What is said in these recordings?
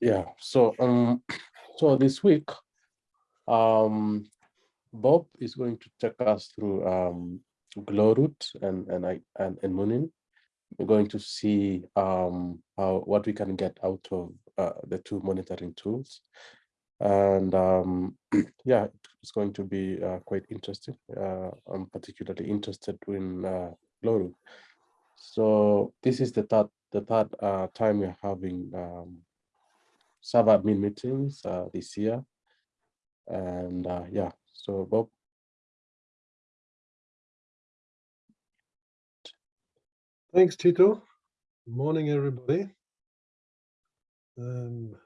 Yeah, so um, so this week, um, Bob is going to take us through um, Glowroot and and I and, and Munin. We're going to see um, how what we can get out of uh, the two monitoring tools, and um, yeah, it's going to be uh, quite interesting. Uh, I'm particularly interested in uh, Glowroot. So this is the third the third uh, time we're having um, sysadmin meetings uh, this year, and uh, yeah. So Bob. Thanks, Tito. Good morning, everybody. Um,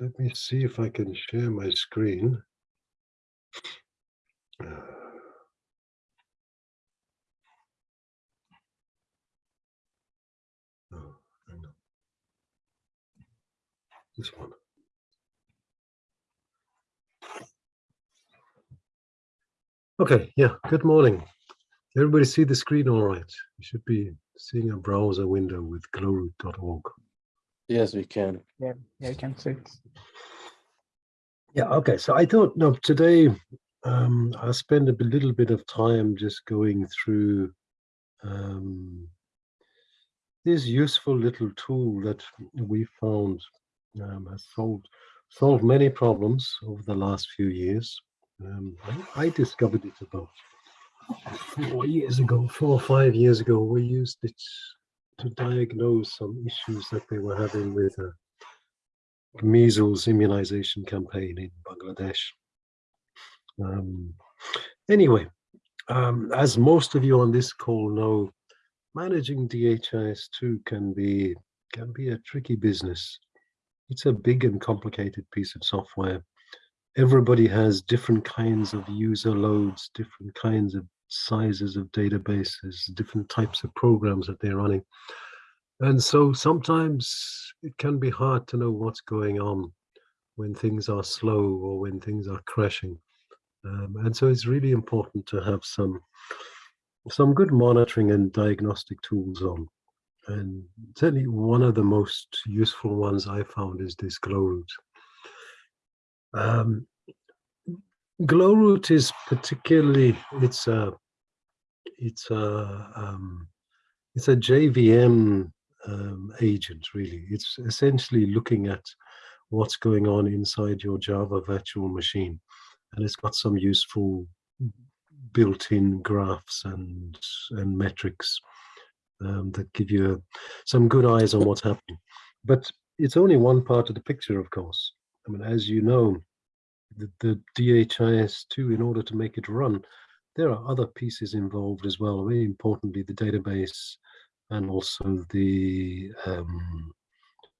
let me see if I can share my screen. Oh, This one. Okay, yeah, good morning. Everybody see the screen all right? You should be seeing a browser window with glowroot.org. Yes, we can. Yeah, yeah, you can see. Yeah, okay. So I thought, no, today um, I'll spend a little bit of time just going through um, this useful little tool that we found um, has solved solved many problems over the last few years. Um, I, discovered it about four years ago, four or five years ago. We used it to diagnose some issues that they were having with a measles immunization campaign in Bangladesh. Um, anyway, um, as most of you on this call know, managing DHIS2 can be can be a tricky business. It's a big and complicated piece of software. Everybody has different kinds of user loads, different kinds of sizes of databases, different types of programs that they're running. And so sometimes it can be hard to know what's going on when things are slow or when things are crashing. Um, and so it's really important to have some some good monitoring and diagnostic tools on. And certainly one of the most useful ones I found is this Glowroot. Um, Glowroot is particularly, it's a, it's a, um, it's a JVM um, agent really. It's essentially looking at what's going on inside your Java virtual machine. And it's got some useful built-in graphs and, and metrics um, that give you some good eyes on what's happening. But it's only one part of the picture, of course. I mean, as you know, the, the DHIS2, in order to make it run, there are other pieces involved as well. Very importantly, the database and also the um,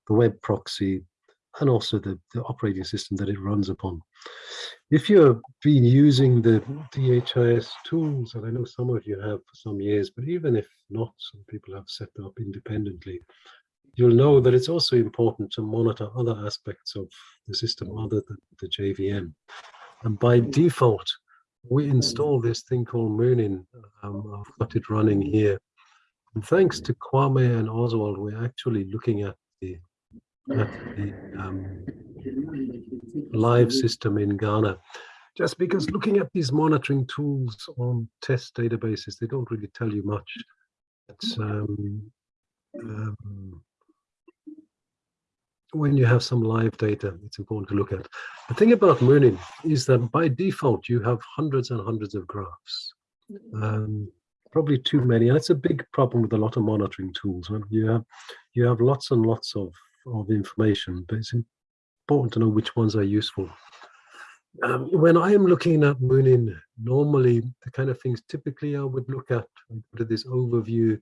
the web proxy and also the, the operating system that it runs upon. If you've been using the DHIS tools, and I know some of you have for some years, but even if not, some people have set up independently, you'll know that it's also important to monitor other aspects of the system other than the JVM. And by default, we install this thing called Munin. Um, I've got it running here. And thanks to Kwame and Oswald, we're actually looking at the the um, live system in Ghana. Just because looking at these monitoring tools on test databases, they don't really tell you much. It's, um, um, when you have some live data, it's important to look at. The thing about Munin is that by default, you have hundreds and hundreds of graphs. Um, probably too many, and it's a big problem with a lot of monitoring tools. You have you have lots and lots of of information, but it's important to know which ones are useful. Um, when I am looking at Munin, normally the kind of things typically I would look at, I go to this overview,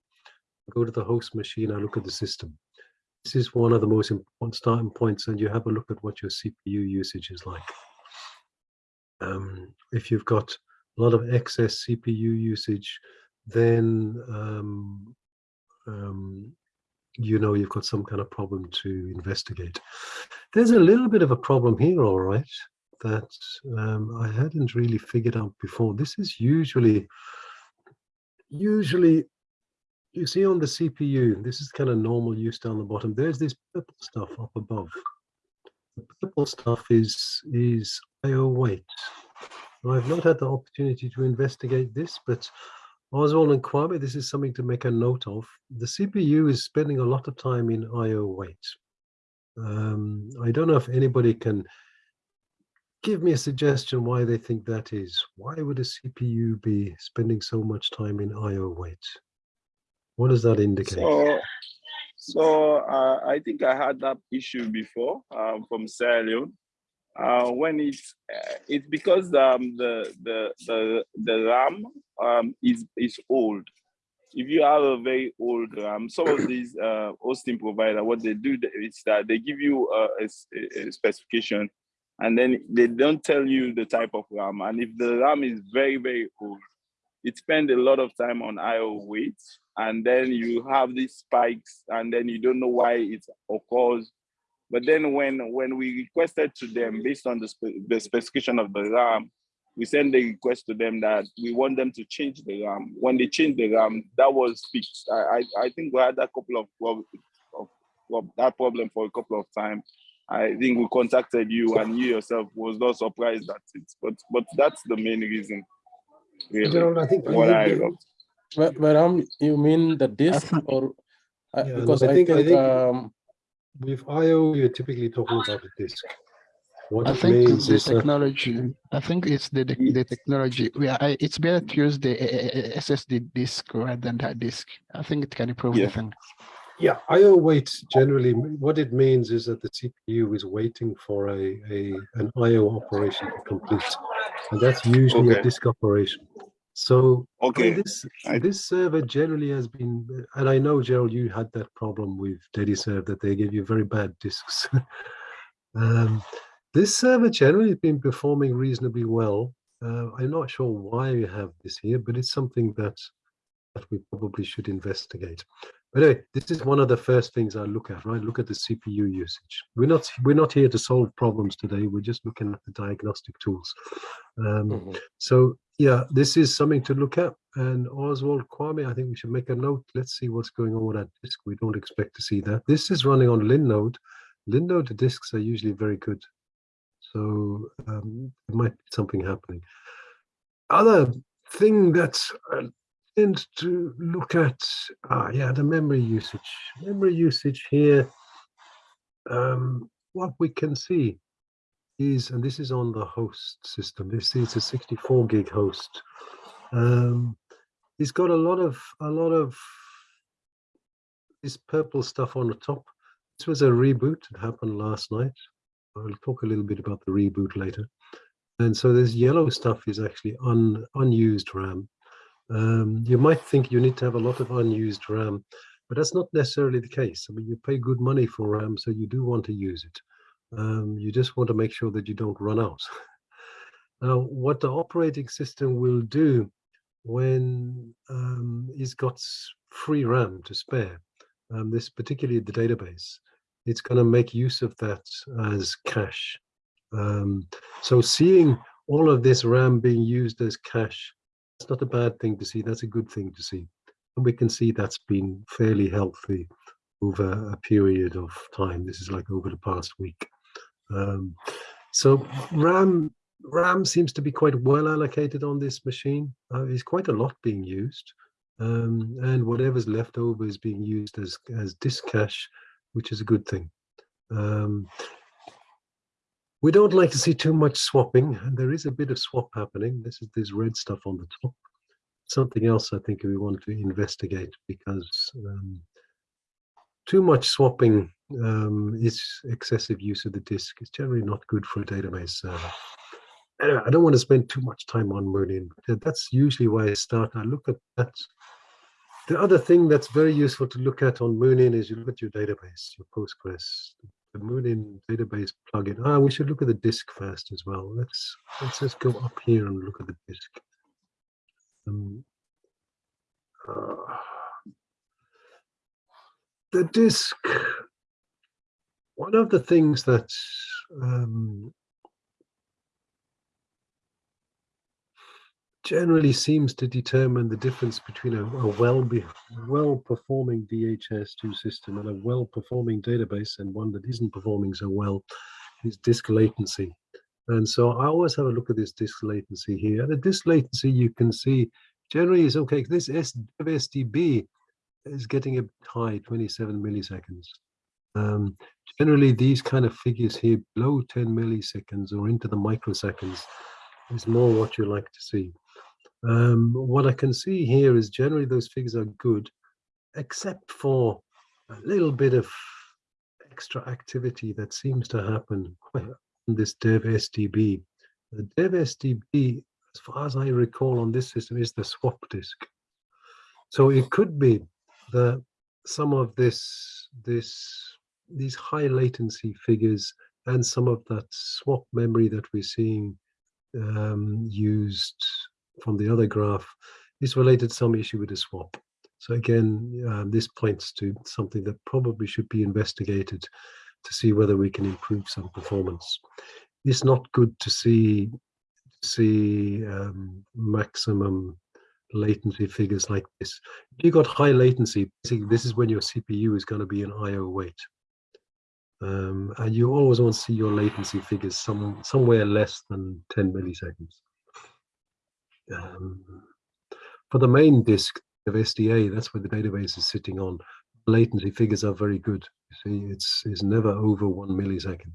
go to the host machine, I look at the system. This is one of the most important starting points, and you have a look at what your CPU usage is like. Um, if you've got a lot of excess CPU usage, then um, um, you know you've got some kind of problem to investigate. There's a little bit of a problem here, all right, that um, I hadn't really figured out before. This is usually, usually you see on the CPU, this is kind of normal use down the bottom. There's this purple stuff up above. The purple stuff is is IO wait. I've not had the opportunity to investigate this, but Oswald and Kwame, this is something to make a note of. The CPU is spending a lot of time in IO wait. Um, I don't know if anybody can give me a suggestion why they think that is. Why would a CPU be spending so much time in IO wait? What does that indicate? So, so uh, I think I had that issue before um, from Sierra Leone. Uh, when it's uh, it's because um, the the the the RAM um, is is old. If you have a very old RAM, some of these uh, hosting provider, what they do is that they give you a, a, a specification, and then they don't tell you the type of RAM. And if the RAM is very very old, it spends a lot of time on IO wait, and then you have these spikes, and then you don't know why it occurs but then when, when we requested to them based on the, spe the specification of the RAM, we sent the request to them that we want them to change the RAM. When they changed the RAM, that was fixed. I, I, I think we had a couple of, of, of that problem for a couple of times. I think we contacted you and you yourself was not surprised at it. But but that's the main reason. Really, Gerald, I think what I think- got. But, but um, you mean the disk or uh, Yeah, no, because I I think- think, I think- um, with IO, you're typically talking about a disk. What I it think it's means the is technology. I think it's the the, the technology. We are, I, it's better to use the uh, uh, SSD disk rather than that disk. I think it can improve Yeah. the thing. Yeah, IO wait generally, what it means is that the CPU is waiting for a, a an IO operation to complete. And that's usually a disk operation. So I mean, Okay. this I- this server generally has been, and I know Gerald, you had that problem with DediServe that they give you very bad disks. um, this server generally has been performing reasonably well. Uh, I'm not sure why we have this here, but it's something that that we probably should investigate. But anyway, this is one of the first things I look at, right? Look at the CPU usage. We're not we're not here to solve problems today. We're just looking at the diagnostic tools. Um, mhm. so yeah, this is something to look at. And Oswald Kwame, I think we should make a note. Let's see what's going on with that disk. We don't expect to see that. This is running on Linode. Linode disks are usually very good. So um, there might be something happening. Other thing that Tend to look at, ah, yeah, the memory usage. Memory usage here. Um, what we can see is, and this is on the host system. This is a 64 gig host. Um, it's got a lot of a lot of this purple stuff on the top. This was a reboot that happened last night. I'll talk a little bit about the reboot later. And so this yellow stuff is actually un, unused RAM. Um, you might think you need to have a lot of unused RAM, but that's not necessarily the case. I mean, you pay good money for RAM, so you do want to use it. Um, you just want to make sure that you don't run out. now, what the operating system will do when um, it's got free RAM to spare, um, this particularly the database, it's going to make use of that as cache. Um, so seeing all of this RAM being used as cache, that's not a bad thing to see. That's a good thing to see. And we can see that's been fairly healthy over a period of time. This is like over the past week. Um, so RAM RAM seems to be quite well allocated on this machine. Uh, there's quite a lot being used, um, and whatever's left over is being used as as disk cache, which is a good thing. Um, we don't like to see too much swapping, and there is a bit of swap happening. This is this red stuff on the top. Something else I think we want to investigate because um, too much swapping um, is excessive use of the disk. It's generally not good for a database server. Anyway, I don't want to spend too much time on Munin. That's usually why I start. I look at that. The other thing that's very useful to look at on Munin is you look at your database, your Postgres, the Munin database plugin. Ah, we should look at the disk first as well. Let's let's just go up here and look at the disk. Um, uh, the disk. One of the things that um, generally seems to determine the difference between a, a well be, well performing DHIS2 system and a well performing database and one that isn't performing so well is disk latency. And so I always have a look at this disk latency here. The disk latency you can see generally is okay. This SDB is getting a high, 27 milliseconds. Um, generally, these kind of figures here below 10 milliseconds or into the microseconds is more what you like to see. Um, what I can see here is generally those figures are good, except for a little bit of extra activity that seems to happen on this dev SDB. The dev SDB, as far as I recall on this system, is the swap disk. So it could be that some of this, this, these high latency figures and some of that swap memory that we're seeing um, used from the other graph is related to some issue with the swap. So again, um, this points to something that probably should be investigated to see whether we can improve some performance. It's not good to see see um, maximum latency figures like this. If you got high latency, this is when your CPU is going to be an I/O wait. Um, and you always want to see your latency figures some, somewhere less than 10 milliseconds. Um, for the main disk of SDA, that's where the database is sitting on. Latency figures are very good. You see, it's, it's never over one millisecond.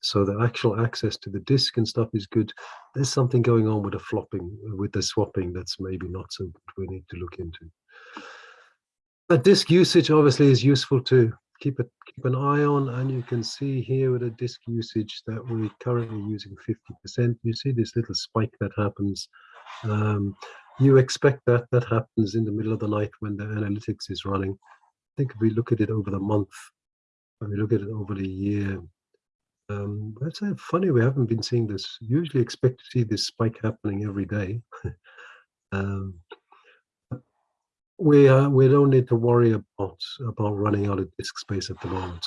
So the actual access to the disk and stuff is good. There's something going on with the flopping, with the swapping that's maybe not so good. We need to look into. But disk usage obviously is useful to keep it keep an eye on and you can see here with the disk usage that we're currently using 50%. You see this little spike that happens um, you expect that that happens in the middle of the night when the analytics is running. I think if we look at it over the month, when we look at it over the year, um, that's uh, funny. We haven't been seeing this. Usually expect to see this spike happening every day. um, we uh, we don't need to worry about about running out of disk space at the moment.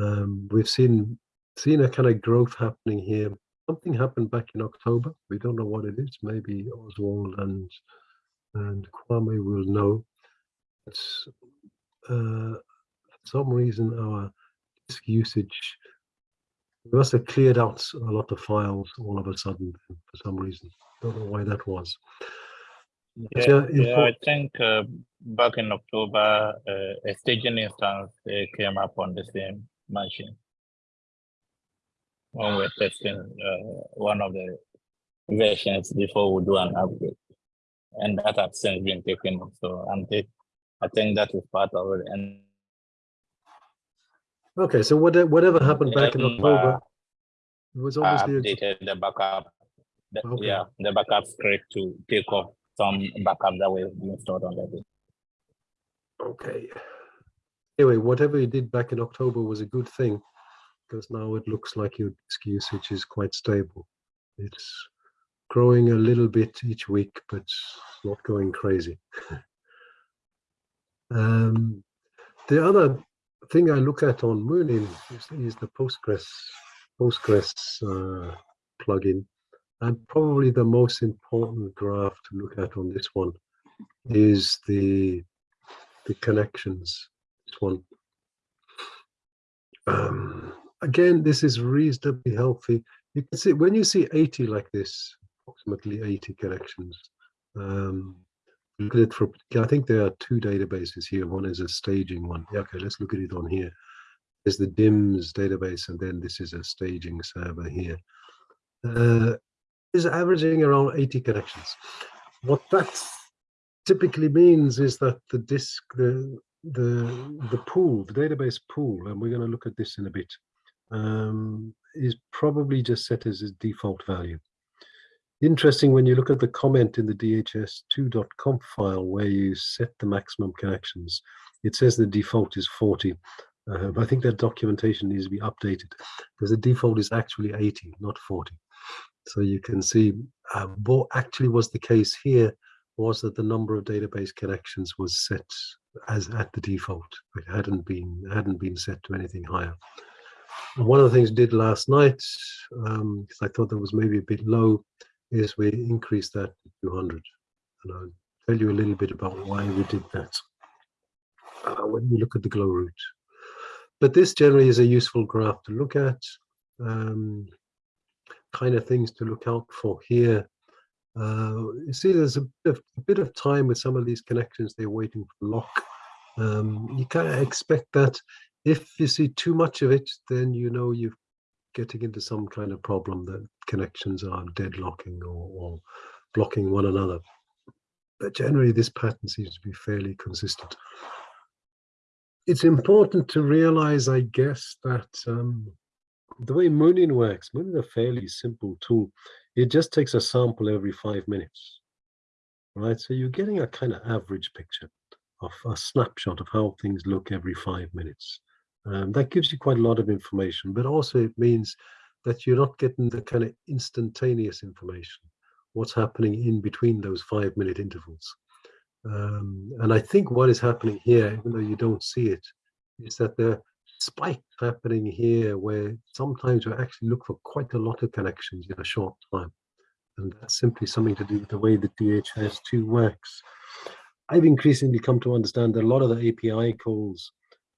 Um, we've seen seen a kind of growth happening here something happened back in October. We don't know what it is. Maybe Oswald and and Kwame will know. It's, uh, for some reason, our disk usage we must have cleared out a lot of files all of a sudden for some reason. Don't know why that was. Yeah, yeah, I think uh, back in October, uh, a staging instance uh, came up on the same machine when we're testing uh, one of the versions before we do an upgrade. And that has since been taken off. So I'm take, I think that is part of it. And okay, so whatever, whatever happened back in October it was obviously updated the backup. The, Okay. Yeah, the backup script to take off some backup that being stored on the disk. Okay. Anyway, whatever you did back in October was a good thing because now it looks like your disk usage is quite stable. It's growing a little bit each week, but not going crazy. um, the other thing I look at on Munin is, is the Postgres Postgres uh, plugin. And probably the most important graph to look at on this one is the the connections. This one. Um, again, this is reasonably healthy. You can see when you see 80 like this, approximately 80 connections. Um, look at it for, I think there are two databases here. One is a staging one. Yeah, okay, let's look at it on here. There's the DHIMS database, and then this is a staging server here. Uh, is averaging around 80 connections. What that typically means is that the disk, the the the pool, the database pool, and we're going to look at this in a bit, um, is probably just set as a default value. Interesting when you look at the comment in the dhis2.conf file where you set the maximum connections, it says the default is 40. Uh, I think that documentation needs to be updated because the default is actually 80, not 40. So you can see uh, what actually was the case here was that the number of database connections was set as at the default. It hadn't been hadn't been set to anything higher. One of the things I did last night, because um, I thought that was maybe a bit low, is we increased that to 200. And I'll tell you a little bit about why we did that uh, when we look at the Glowroot. But this generally is a useful graph to look at. Um, kind of things to look out for here. Uh, you see, there's a bit, of, a bit of time with some of these connections. They're waiting for lock. Um, you kind of expect that if you see too much of it, then you know you're getting into some kind of problem that connections are deadlocking or, or blocking one another. But generally, this pattern seems to be fairly consistent. It's important to realize, I guess, that um, the way Munin works, Munin is a fairly simple tool. It just takes a sample every five minutes, right? So you're getting a kind of average picture of a snapshot of how things look every five minutes. Um, that gives you quite a lot of information, but also it means that you're not getting the kind of instantaneous information, what's happening in between those five minute intervals. Um, and I think what is happening here, even though you don't see it, is that there are spikes happening here where sometimes we actually look for quite a lot of connections in a short time. And that's simply something to do with the way the DHIS2 works. I've increasingly come to understand that a lot of the API calls,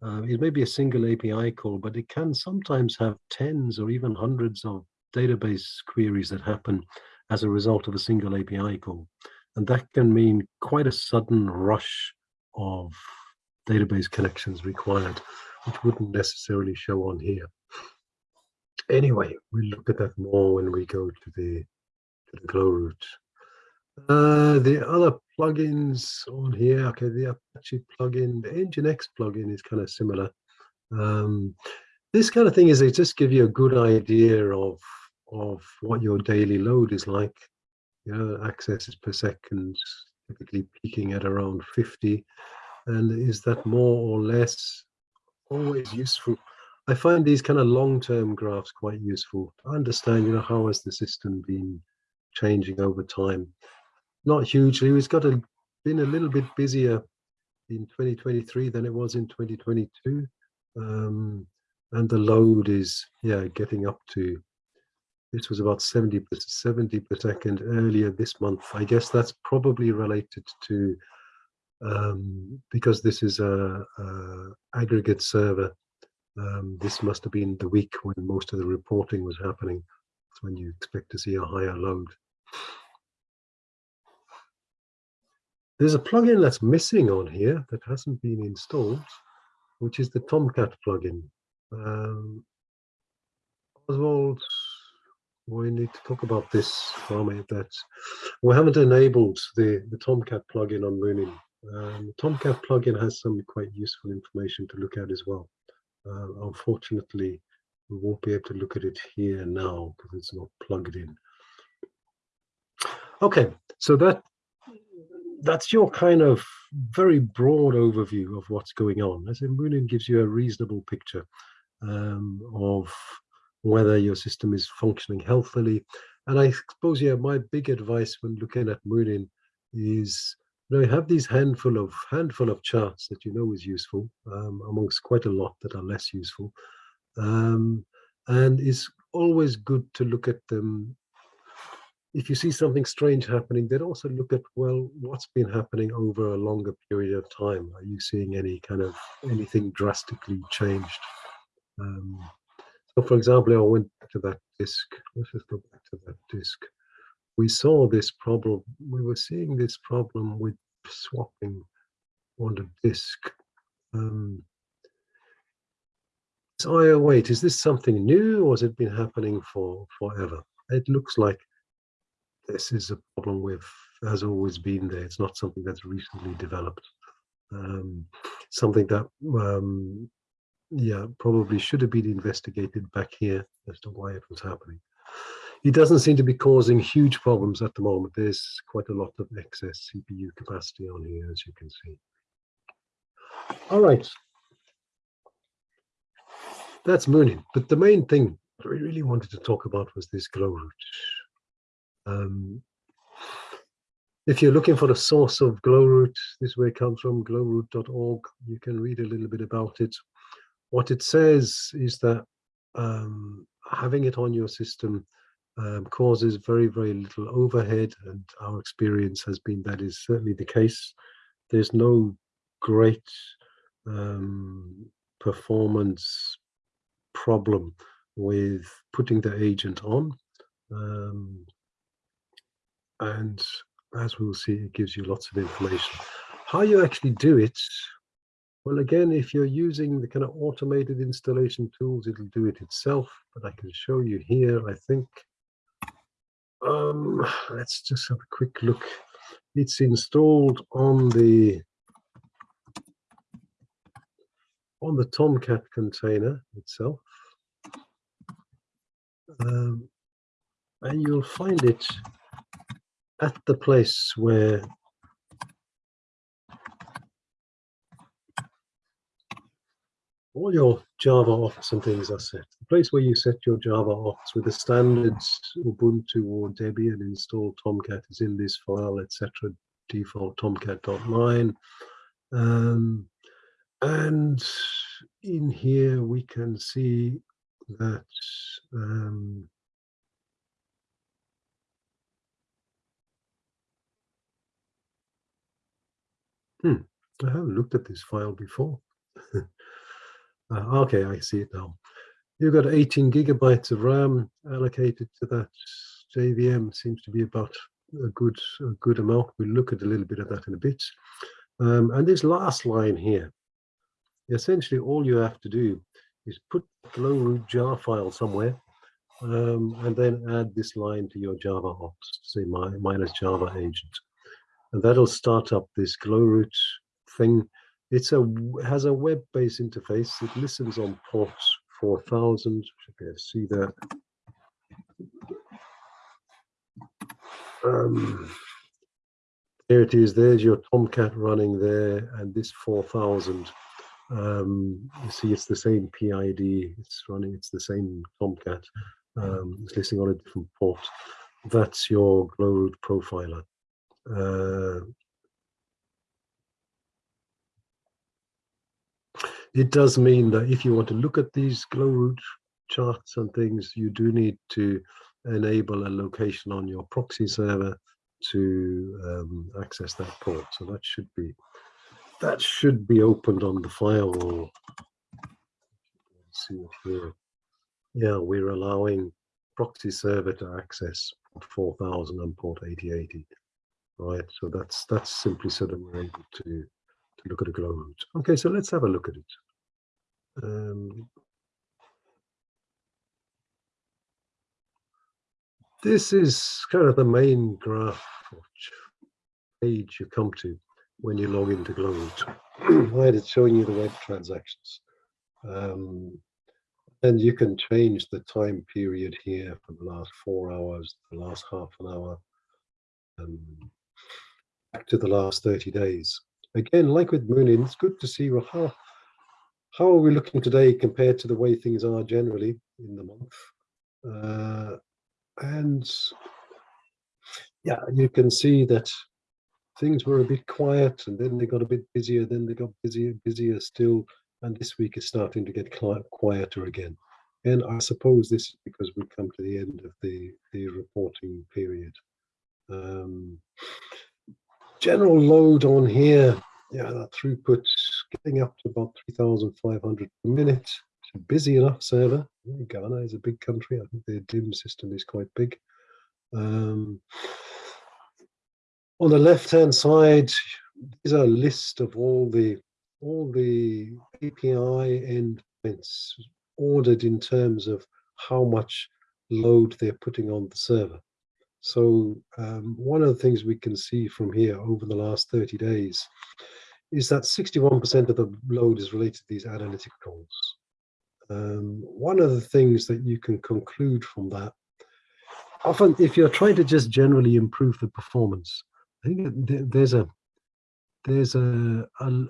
uh, it may be a single API call, but it can sometimes have tens or even hundreds of database queries that happen as a result of a single API call. And that can mean quite a sudden rush of database connections required, which wouldn't necessarily show on here. Anyway, we'll look at that more when we go to the, to the Glowroot. Uh, the other plugins on here, okay, the Apache plugin, the Nginx plugin is kind of similar. Um, this kind of thing is they just give you a good idea of of what your daily load is like. You know, accesses per second, typically peaking at around 50. And is that more or less always useful? I find these kind of long-term graphs quite useful to understand, you know, how has the system been changing over time? Not hugely. It's got a, been a little bit busier in 2023 than it was in 2022. Um, and the load is, yeah, getting up to this was about 70 per, 70 per second earlier this month. I guess that's probably related to um, because this is a, a aggregate server. Um, this must have been the week when most of the reporting was happening. That's when you expect to see a higher load. There's a plugin that's missing on here that hasn't been installed, which is the Tomcat plugin. Um, Oswald we need to talk about this Rami, that we haven't enabled the, the Tomcat plugin on Munin. Um, Tomcat plugin has some quite useful information to look at as well. Uh, unfortunately, we won't be able to look at it here now because it's not plugged in. Okay, so that that's your kind of very broad overview of what's going on. As in Munin gives you a reasonable picture um, of whether your system is functioning healthily. And I suppose, yeah, my big advice when looking at Munin is, you know, you have these handful of handful of charts that you know is useful, um, amongst quite a lot that are less useful. Um, and it's always good to look at them. If you see something strange happening, then also look at, well, what's been happening over a longer period of time? Are you seeing any kind of anything drastically changed? Um, so for example, I went to that disk. Let's just go back to that disk. We saw this problem. We were seeing this problem with swapping on the disk. Um, so, oh, wait, is this something new or has it been happening for forever? It looks like this is a problem with has always been there. It's not something that's recently developed. Um, something that um, yeah, probably should have been investigated back here as to why it was happening. It doesn't seem to be causing huge problems at the moment. There's quite a lot of excess CPU capacity on here, as you can see. All right. That's Munin. But the main thing that we really wanted to talk about was this Glowroot. Um, if you're looking for the source of Glowroot, this way comes from glowroot.org. You can read a little bit about it what it says is that um, having it on your system um, causes very, very little overhead. And our experience has been that is certainly the case. There's no great um, performance problem with putting the agent on. Um, and as we'll see, it gives you lots of information. How you actually do it, well, again, if you're using the kind of automated installation tools, it'll do it itself, but I can show you here, I think. Um, let's just have a quick look. It's installed on the on the Tomcat container itself. Um, and you'll find it at the place where all your Java ops and things are set. The place where you set your Java ops with the standards Ubuntu or Debian install Tomcat is in this file, etc. Default tomcat.9. Um, and in here we can see that um, hmm, I haven't looked at this file before. uh, okay, I see it now. You've got 18 gigabytes of RAM allocated to that JVM. Seems to be about a good a good amount. We'll look at a little bit of that in a bit. Um, and this last line here, essentially all you have to do is put the Glowroot jar file somewhere um, and then add this line to your Java ops, say my, minus Java agent. And that'll start up this Glowroot thing. It's a has a web-based interface. It listens on port 4000. Should be able to see that. Um, there it is. There's your Tomcat running there, and this 4000 um, you see it's the same PID, it's running, it's the same Tomcat, um, it's listing on a different port. That's your Glowroot profiler. Uh, it does mean that if you want to look at these Glowroot charts and things, you do need to enable a location on your proxy server to um, access that port. So that should be that should be opened on the firewall. See here. Yeah, we're allowing proxy server to access port 4000 and port 8080. Right, so that's that's simply so that we're able to to look at a Glowroot. Okay, so let's have a look at it. Um, this is kind of the main graph page you come to when you log into Glowroot. right, it's showing you the web transactions. Um, and you can change the time period here for the last four hours, the last half an hour, um, back to the last 30 days. Again, like with Munin, it's good to see well, how, how are we looking today compared to the way things are generally in the month. Uh, and yeah, you can see that things were a bit quiet and then they got a bit busier, then they got busier, busier still. And this week is starting to get quieter again. And I suppose this is because we've come to the end of the, the reporting period. Um, general load on here, yeah, that throughput getting up to about 3,500 per minute. It's a busy enough server. Ghana is a big country. I think their DIM system is quite big. Um, on the left hand side is a list of all the all the API endpoints ordered in terms of how much load they're putting on the server. So um, one of the things we can see from here over the last 30 days is that 61% of the load is related to these analytic calls. Um, one of the things that you can conclude from that, often if you're trying to just generally improve the performance, I think there's a there's a a,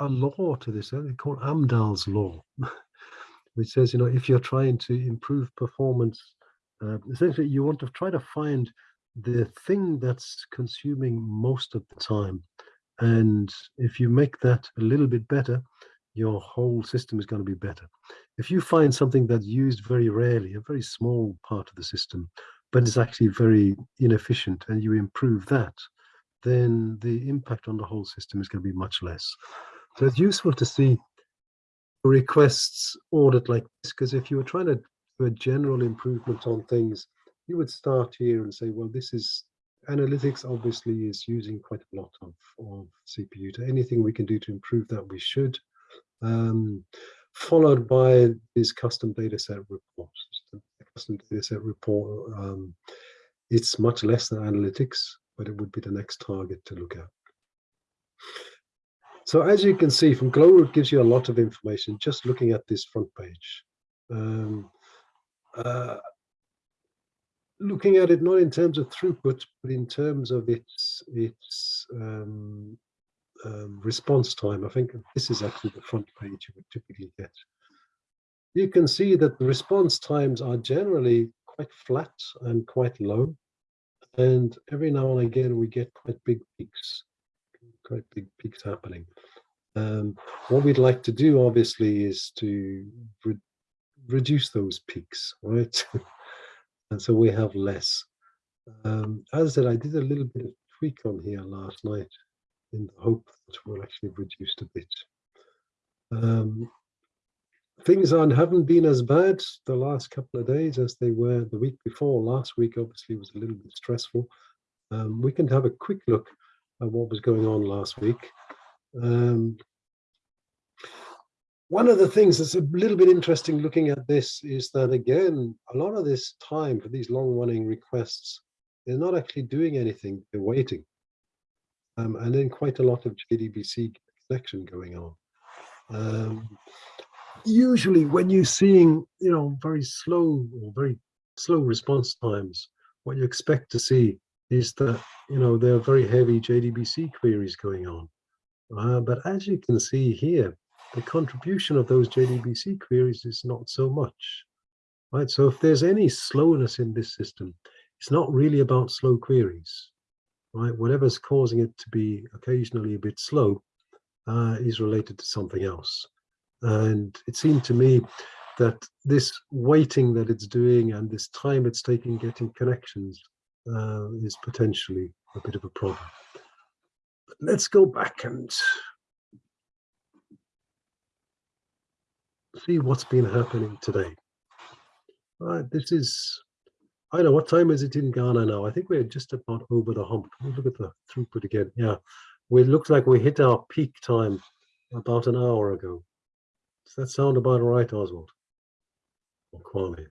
a law to this. They call Amdahl's law, which says you know if you're trying to improve performance, uh, essentially you want to try to find the thing that's consuming most of the time, and if you make that a little bit better, your whole system is going to be better. If you find something that's used very rarely, a very small part of the system, but it's actually very inefficient and you improve that, then the impact on the whole system is going to be much less. So it's useful to see requests audit like this, because if you were trying to do a general improvement on things, you would start here and say, well, this is analytics obviously is using quite a lot of, of CPU. To anything we can do to improve that, we should. Um, followed by this custom dataset report. The custom dataset report, um, it's much less than analytics, but it would be the next target to look at. So as you can see from Glowroot gives you a lot of information just looking at this front page. Um, uh, looking at it not in terms of throughput, but in terms of its its um, um, response time. I think this is actually the front page you would typically get. You can see that the response times are generally quite flat and quite low. And every now and again, we get quite big peaks, quite big peaks happening. Um, what we'd like to do, obviously, is to reduce those peaks, right? and so we have less. Um, as I said, I did a little bit of tweak on here last night in the hope that we'll actually reduce a bit. Um, things on haven't been as bad the last couple of days as they were the week before. Last week obviously was a little bit stressful. Um, we can have a quick look at what was going on last week. Um, one of the things that's a little bit interesting looking at this is that again, a lot of this time for these long running requests, they're not actually doing anything, they're waiting. Um, and then quite a lot of JDBC connection going on. Um, usually when you're seeing, you know, very slow or very slow response times, what you expect to see is that, you know, there are very heavy JDBC queries going on. Uh, but as you can see here, the contribution of those JDBC queries is not so much, right? So if there's any slowness in this system, it's not really about slow queries, right? Whatever's causing it to be occasionally a bit slow uh, is related to something else. And it seemed to me that this waiting that it's doing and this time it's taking getting connections uh, is potentially a bit of a problem. But let's go back and see what's been happening today. All right, this is, I don't know, what time is it in Ghana now? I think we're just about over the hump. Look at the throughput again. Yeah, we looks like we hit our peak time about an hour ago. Does that sound about right, Oswald? Or Kwame?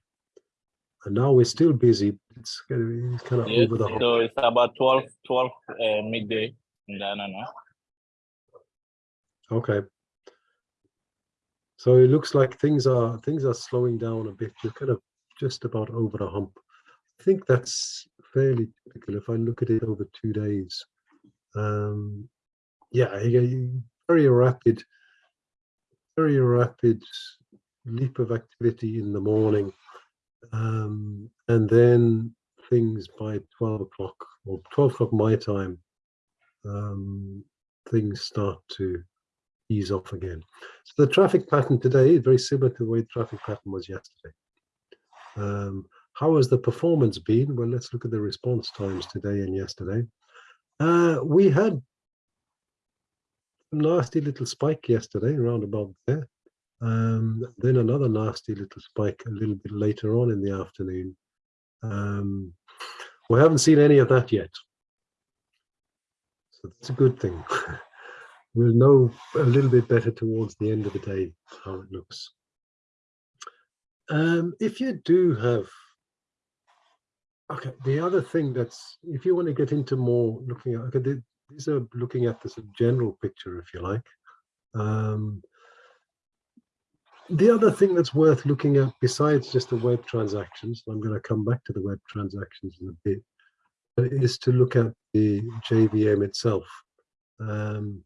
And now we're still busy. It's, it's kind of Yes, over the hump. so it's about 12, 12 uh, midday in Ghana now. Okay. So it looks like things are things are slowing down a bit. You're kind of just about over the hump. I think that's fairly typical if I look at it over two days. Um, yeah, very rapid, very rapid leap of activity in the morning. Um, and then things by 12 o'clock or 12 o'clock my time, um, things start to ease off again. So the traffic pattern today is very similar to the way the traffic pattern was yesterday. Um, how has the performance been? Well, let's look at the response times today and yesterday. Uh, we had a nasty little spike yesterday, around about there. Um, then another nasty little spike a little bit later on in the afternoon. Um, we haven't seen any of that yet. So that's a good thing. we'll know a little bit better towards the end of the day how it looks. Um, if you do have, okay, the other thing that's, if you want to get into more looking at, okay, the- these are looking at this general picture, if you like. Um, the other thing that's worth looking at besides just the web transactions, I'm going to come back to the web transactions in a bit, is to look at the JVM itself. Um,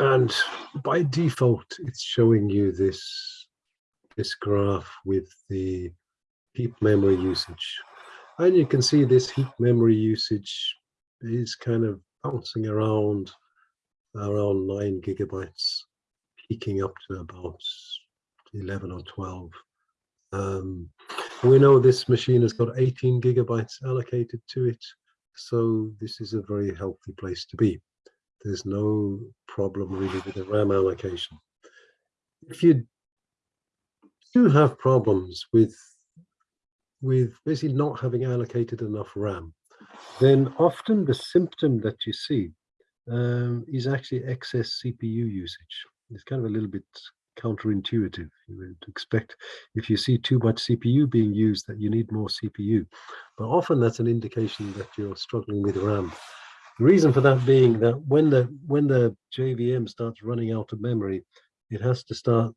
and by default, it's showing you this, this graph with the heap memory usage. And you can see this heap memory usage is kind of bouncing around around nine gigabytes peaking up to about 11 or 12. Um, we know this machine has got 18 gigabytes allocated to it, so this is a very healthy place to be. There's no problem really with the RAM allocation. If you do have problems with with basically not having allocated enough RAM, then often the symptom that you see um, is actually excess CPU usage. It's kind of a little bit counterintuitive. You would expect if you see too much CPU being used that you need more CPU. But often that's an indication that you're struggling with RAM. The reason for that being that when the when the JVM starts running out of memory, it has to start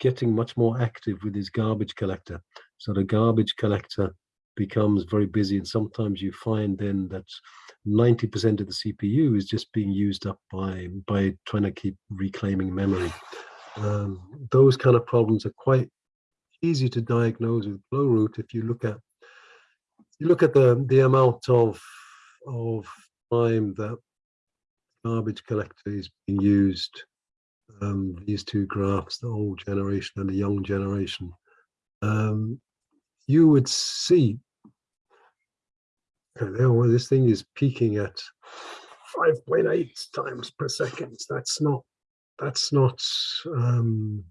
getting much more active with its garbage collector. So the garbage collector becomes very busy and sometimes you find then that 90% of the CPU is just being used up by by trying to keep reclaiming memory. Um, those kind of problems are quite easy to diagnose with Glowroot if you look at you look at the the amount of of time that garbage collector is being used um, these two graphs, the old generation and the young generation, um, you would see okay, well, this thing is peaking at 5.8 times per second. That's not, that's not, um,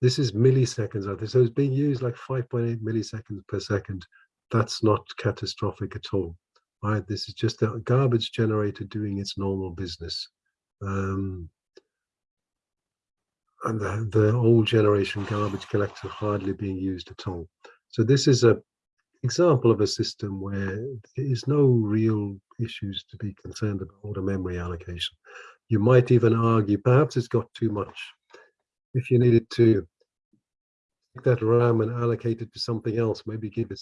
this is milliseconds out there. So it's being used like 5.8 milliseconds per second. That's not catastrophic at all. Right? This is just a garbage generator doing its normal business. Um, and the, the old generation garbage collector hardly being used at all. So this is a example of a system where there is no real issues to be concerned about the memory allocation. You might even argue perhaps it's got too much. If you needed to take that RAM and allocate it to something else, maybe give it,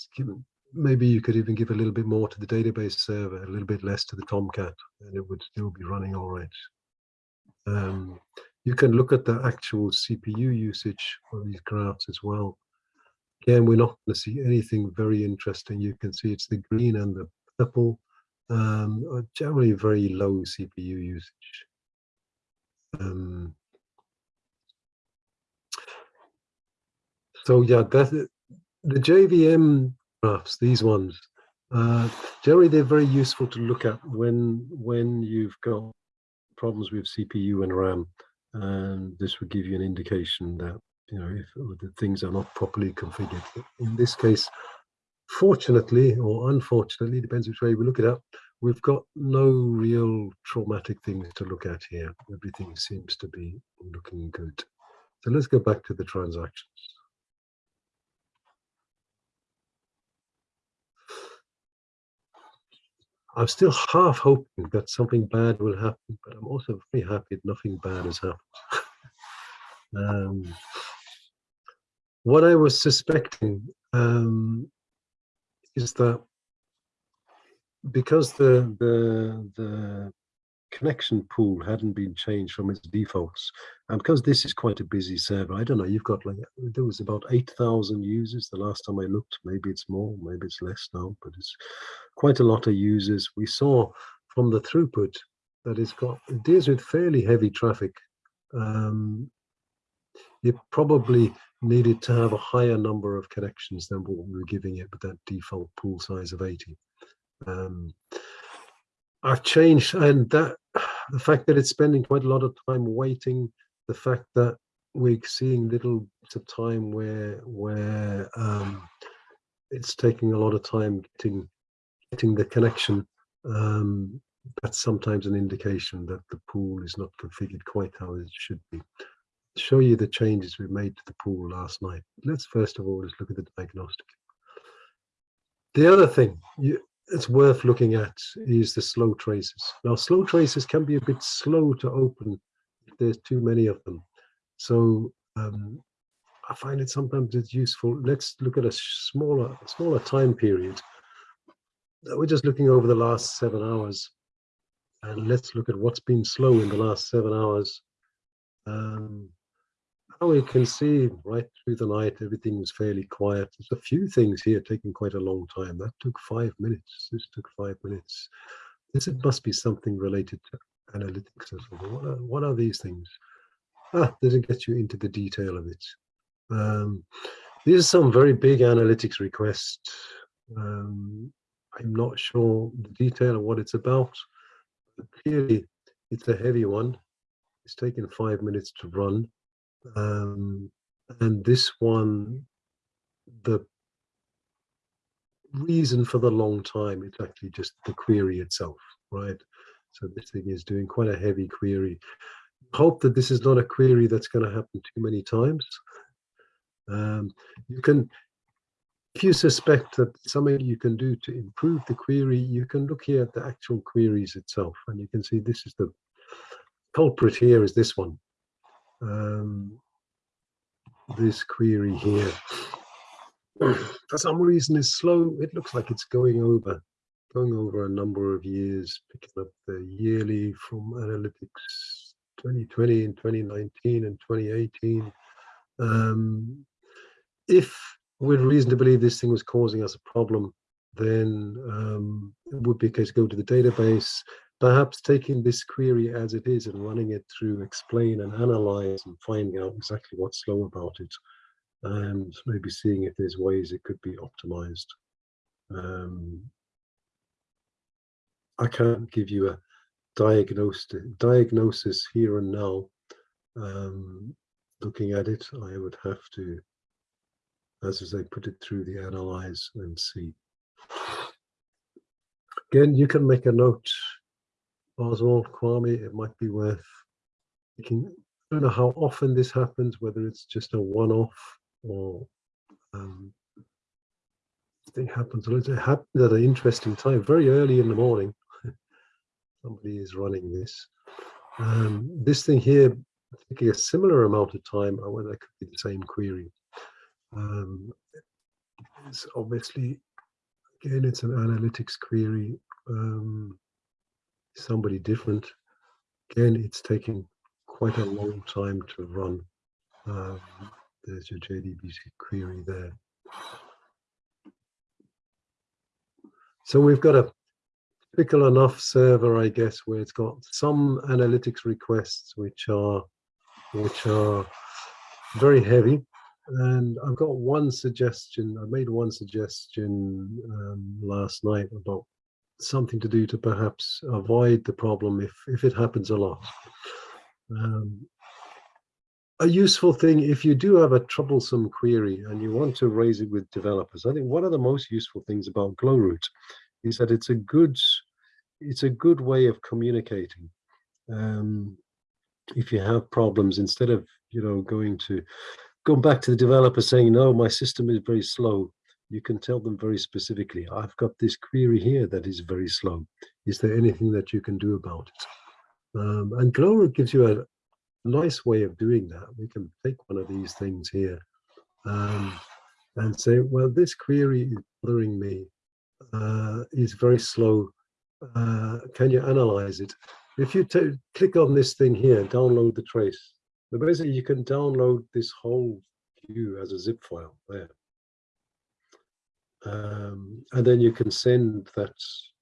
maybe you could even give a little bit more to the database server, a little bit less to the Tomcat, and it would still be running all right. Um, you can look at the actual CPU usage on these graphs as well. Again, we're not going to see anything very interesting. You can see it's the green and the purple, um, generally very low CPU usage. Um, so yeah, the JVM graphs, these ones, uh, generally they're very useful to look at when when you've got problems with CPU and RAM, and this would give you an indication that you know if the things are not properly configured. In this case, fortunately or unfortunately, depends which way we look at it, we've got no real traumatic things to look at here. Everything seems to be looking good. So let's go back to the transactions. I'm still half hoping that something bad will happen, but I'm also very happy that nothing bad has happened. um, what I was suspecting um, is that because the the the connection pool hadn't been changed from its defaults. And because this is quite a busy server, I don't know, you've got like, there was about 8,000 users the last time I looked. Maybe it's more, maybe it's less now, but it's quite a lot of users. We saw from the throughput that it's got, it deals with fairly heavy traffic. Um, it probably needed to have a higher number of connections than what we were giving it with that default pool size of 80. Um, I've changed, and that the fact that it's spending quite a lot of time waiting, the fact that we're seeing little bits of time where where um, it's taking a lot of time getting getting the connection. Um, that's sometimes an indication that the pool is not configured quite how it should be. I'll show you the changes we made to the pool last night. Let's first of all just look at the diagnostic. The other thing, you, it's worth looking at is the slow traces. Now, slow traces can be a bit slow to open if there's too many of them. So um, I find it sometimes it's useful. Let's look at a smaller, smaller time period. We're just looking over the last seven hours. And let's look at what's been slow in the last seven hours. Um, we can see right through the night, everything was fairly quiet. There's a few things here taking quite a long time. That took five minutes. This took five minutes. This it must be something related to analytics and so on. What are, what are these things? Ah, doesn't get you into the detail of it. Um, these are some very big analytics requests. Um, I'm not sure the detail of what it's about, but clearly it's a heavy one. It's taken five minutes to run. Um, and this one, the reason for the long time, it's actually just the query itself, right? So this thing is doing quite a heavy query. Hope that this is not a query that's going to happen too many times. Um, you can, if you suspect that something you can do to improve the query, you can look here at the actual queries itself, and you can see this is the culprit here is this one. Um, this query here for some reason is slow. It looks like it's going over, going over a number of years, picking up the yearly from analytics 2020 and 2019 and 2018. Um, if with reason to believe this thing was causing us a problem, then um, it would be a case to go to the database, perhaps taking this query as it is and running it through explain and analyze and finding out exactly what's slow about it and maybe seeing if there's ways it could be optimized. Um, I can't give you a diagnosis, diagnosis here and now. Um, looking at it, I would have to, as I say, put it through the analyze and see. Again, you can make a note, Oswald, Kwame, it might be worth thinking, I don't know how often this happens, whether it's just a one-off or um, thing happens. It happened at an interesting time, very early in the morning. Somebody is running this. Um, this thing here, taking a similar amount of time, or whether it could be the same query. Um, it's obviously, again, it's an analytics query. Um, somebody different. Again, it's taking quite a long time to run. Um, there's your JDBC query there. So we've got a typical enough server, I guess, where it's got some analytics requests which are which are very heavy. And I've got one suggestion. I made one suggestion um, last night about something to do to perhaps avoid the problem if if it happens a lot. Um, a useful thing if you do have a troublesome query and you want to raise it with developers. I think one of the most useful things about Glowroot is that it's a good it's a good way of communicating. Um, if you have problems, instead of you know going to going back to the developer saying, no, my system is very slow, you can tell them very specifically, I've got this query here that is very slow. Is there anything that you can do about it? Um, and Glowroot gives you a, nice way of doing that. We can take one of these things here um, and say, well, this query is bothering me, uh, is very slow. Uh, can you analyze it? If you click on this thing here, download the trace, but basically you can download this whole view as a zip file there. Um, and then you can send that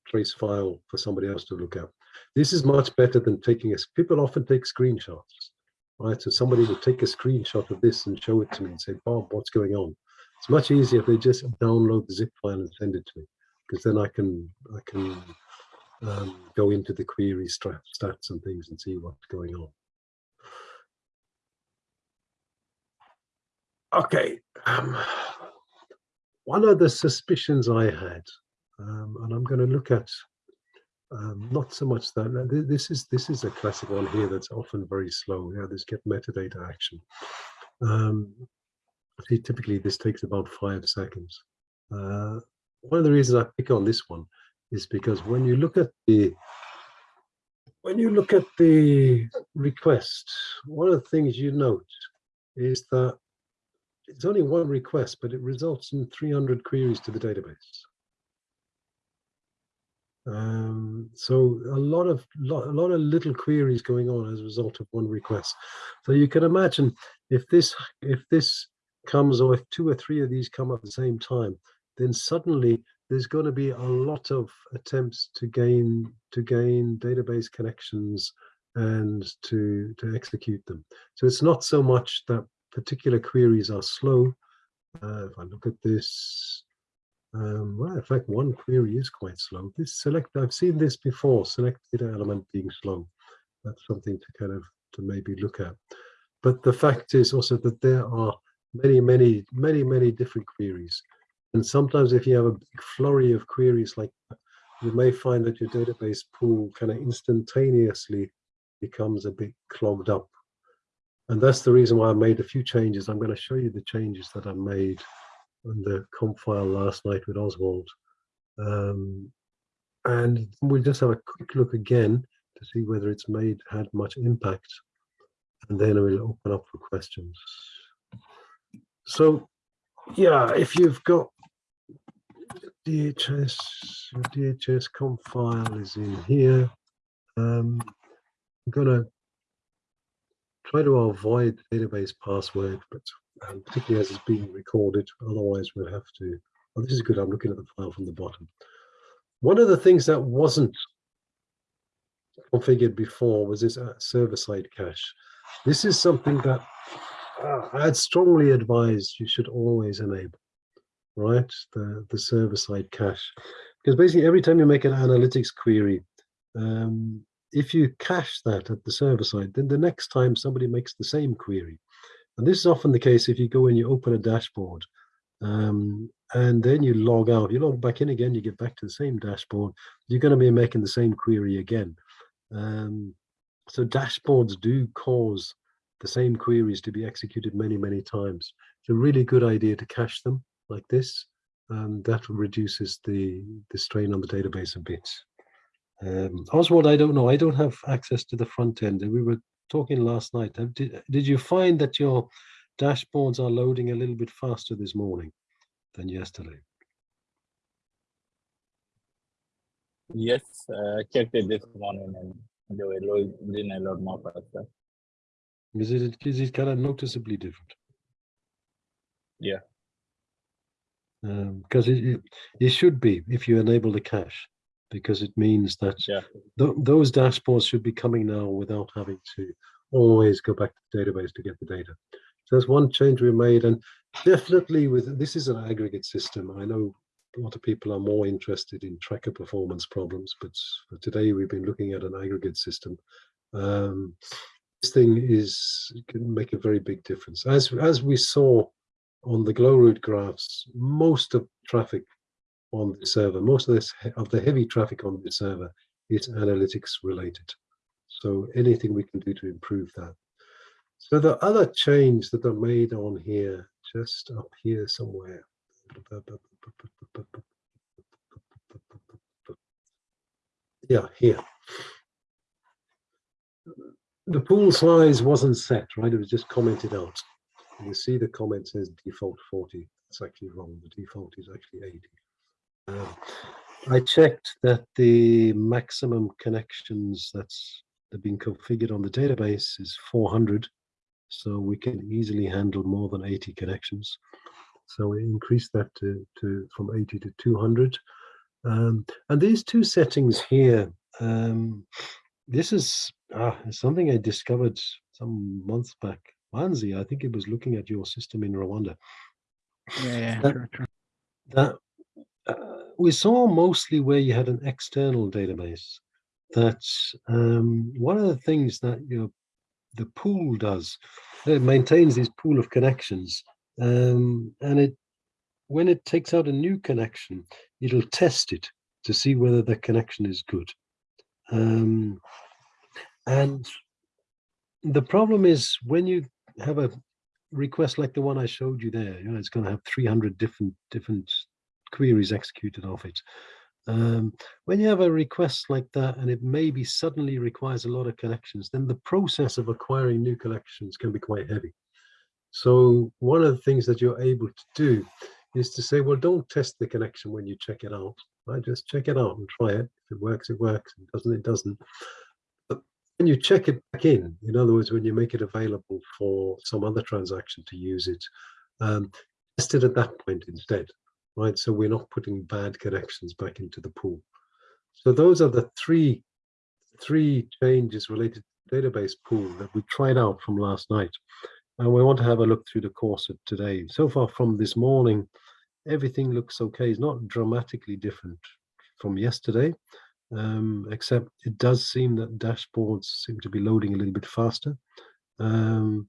trace file for somebody else to look at. This is much better than taking a, people often take screenshots, right? So somebody would take a screenshot of this and show it to me and say, Bob, what's going on? It's much easier if they just download the zip file and send it to me, because then I can, I can um, go into the query stats and things and see what's going on. Okay, um, one of the suspicions I had, um, and I'm going to look at um, not so much that this is this is a classic one here that's often very slow. Yeah, this get metadata action. Um, typically this takes about five seconds. Uh, one of the reasons I pick on this one is because when you look at the when you look at the request, one of the things you note is that it's only one request, but it results in 300 queries to the database. Um, so a lot of lot, a lot of little queries going on as a result of one request. So you can imagine if this if this comes or if two or three of these come at the same time, then suddenly there's going to be a lot of attempts to gain to gain database connections and to to execute them. So it's not so much that particular queries are slow. Uh, if I look at this, um, well, in fact, one query is quite slow. This select, I've seen this before, select data element being slow. That's something to kind of to maybe look at. But the fact is also that there are many, many, many, many different queries. And sometimes if you have a big flurry of queries like that, you may find that your database pool kind of instantaneously becomes a bit clogged up. And that's the reason why I made a few changes. I'm going to show you the changes that I made on the comp file last night with Oswald. Um, and we'll just have a quick look again to see whether it's made had much impact. And then we'll open up for questions. So yeah, if you've got DHIS, your DHIS comp file is in here. Um, I'm gonna try to avoid database password, but um, particularly as it's being recorded, otherwise we'll have to, oh, this is good, I'm looking at the file from the bottom. One of the things that wasn't configured before was this uh, server-side cache. This is something that uh, I'd strongly advise you should always enable, right? The, the server-side cache. Because basically every time you make an analytics query, um, if you cache that at the server side, then the next time somebody makes the same query, and this is often the case if you go and you open a dashboard, um, and then you log out, you log back in again, you get back to the same dashboard, you're going to be making the same query again. Um, so dashboards do cause the same queries to be executed many, many times. It's a really good idea to cache them like this. and that reduces the, the strain on the database a bit. Um, Oswald, I don't know. I don't have access to the front end. We were talking last night. Did, did you find that your dashboards are loading a little bit faster this morning than yesterday? Yes, uh, checked it this morning and they were loading a lot more faster. Is it, is it kind of noticeably different? Yeah. Because um, it, it, it should be if you enable the cache because it means that yeah. th those dashboards should be coming now without having to always go back to the database to get the data. So that's one change we made and definitely with this is an aggregate system. I know a lot of people are more interested in tracker performance problems, but for today we've been looking at an aggregate system. Um, this thing is can make a very big difference. As as we saw on the Glowroot graphs, most of traffic on the server. Most of this of the heavy traffic on the server is analytics related. So anything we can do to improve that. So the other change that are made on here, just up here somewhere. Yeah, here. The pool size wasn't set, right? It was just commented out. You see the comment says default 40. That's actually wrong. The default is actually 80. Uh, I checked that the maximum connections that's that been configured on the database is 400, so we can easily handle more than 80 connections. So we increased that to, to from 80 to 200. Um, and these two settings here, um, this is ah, something I discovered some months back. Manzi, I think it was looking at your system in Rwanda. Yeah, yeah that, true, true. that we saw mostly where you had an external database that um, one of the things that your the pool does it maintains this pool of connections um, and it when it takes out a new connection it'll test it to see whether the connection is good. Um, and the problem is when you have a request like the one I showed you there, you know, it's going to have 300 different different queries executed off it. Um, when you have a request like that and it maybe suddenly requires a lot of connections, then the process of acquiring new connections can be quite heavy. So one of the things that you're able to do is to say, well, don't test the connection when you check it out. Right? Just check it out and try it. If it works, it works. If it doesn't, it doesn't. But when you check it back in, in other words, when you make it available for some other transaction to use it, um, test it at that point instead right? So we're not putting bad connections back into the pool. So those are the three, three changes related to database pool that we tried out from last night. And we want to have a look through the course of today. So far from this morning, everything looks okay. It's not dramatically different from yesterday, um, except it does seem that dashboards seem to be loading a little bit faster. Um,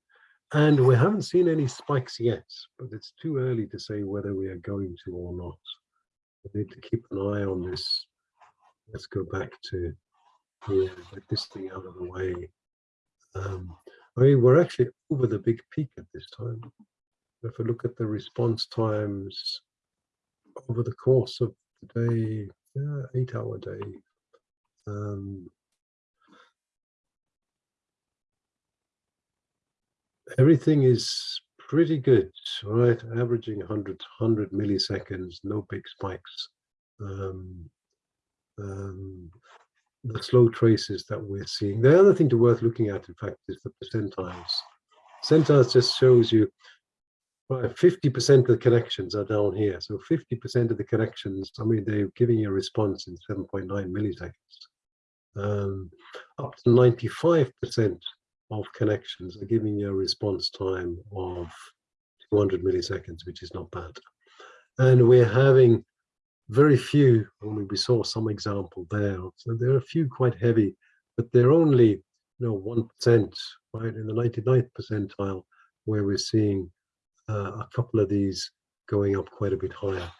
and we haven't seen any spikes yet, but it's too early to say whether we are going to or not. We need to keep an eye on this. Let's go back to get this thing out of the way. Um, I mean, we're actually over the big peak at this time. If we look at the response times over the course of the day, yeah, eight hour day, um, everything is pretty good, right? Averaging 100, 100 milliseconds, no big spikes. Um, um, the slow traces that we're seeing. The other thing to worth looking at, in fact, is the percentiles. Percentiles just shows you 50% of the connections are down here. So 50% of the connections, I mean, they're giving you a response in 7.9 milliseconds. Um, up to 95% of connections are giving you a response time of 200 milliseconds, which is not bad. And we're having very few, I mean, we saw some example there. So there are a few quite heavy, but they're only, you know, 1%, right? In the 99th percentile, where we're seeing uh, a couple of these going up quite a bit higher.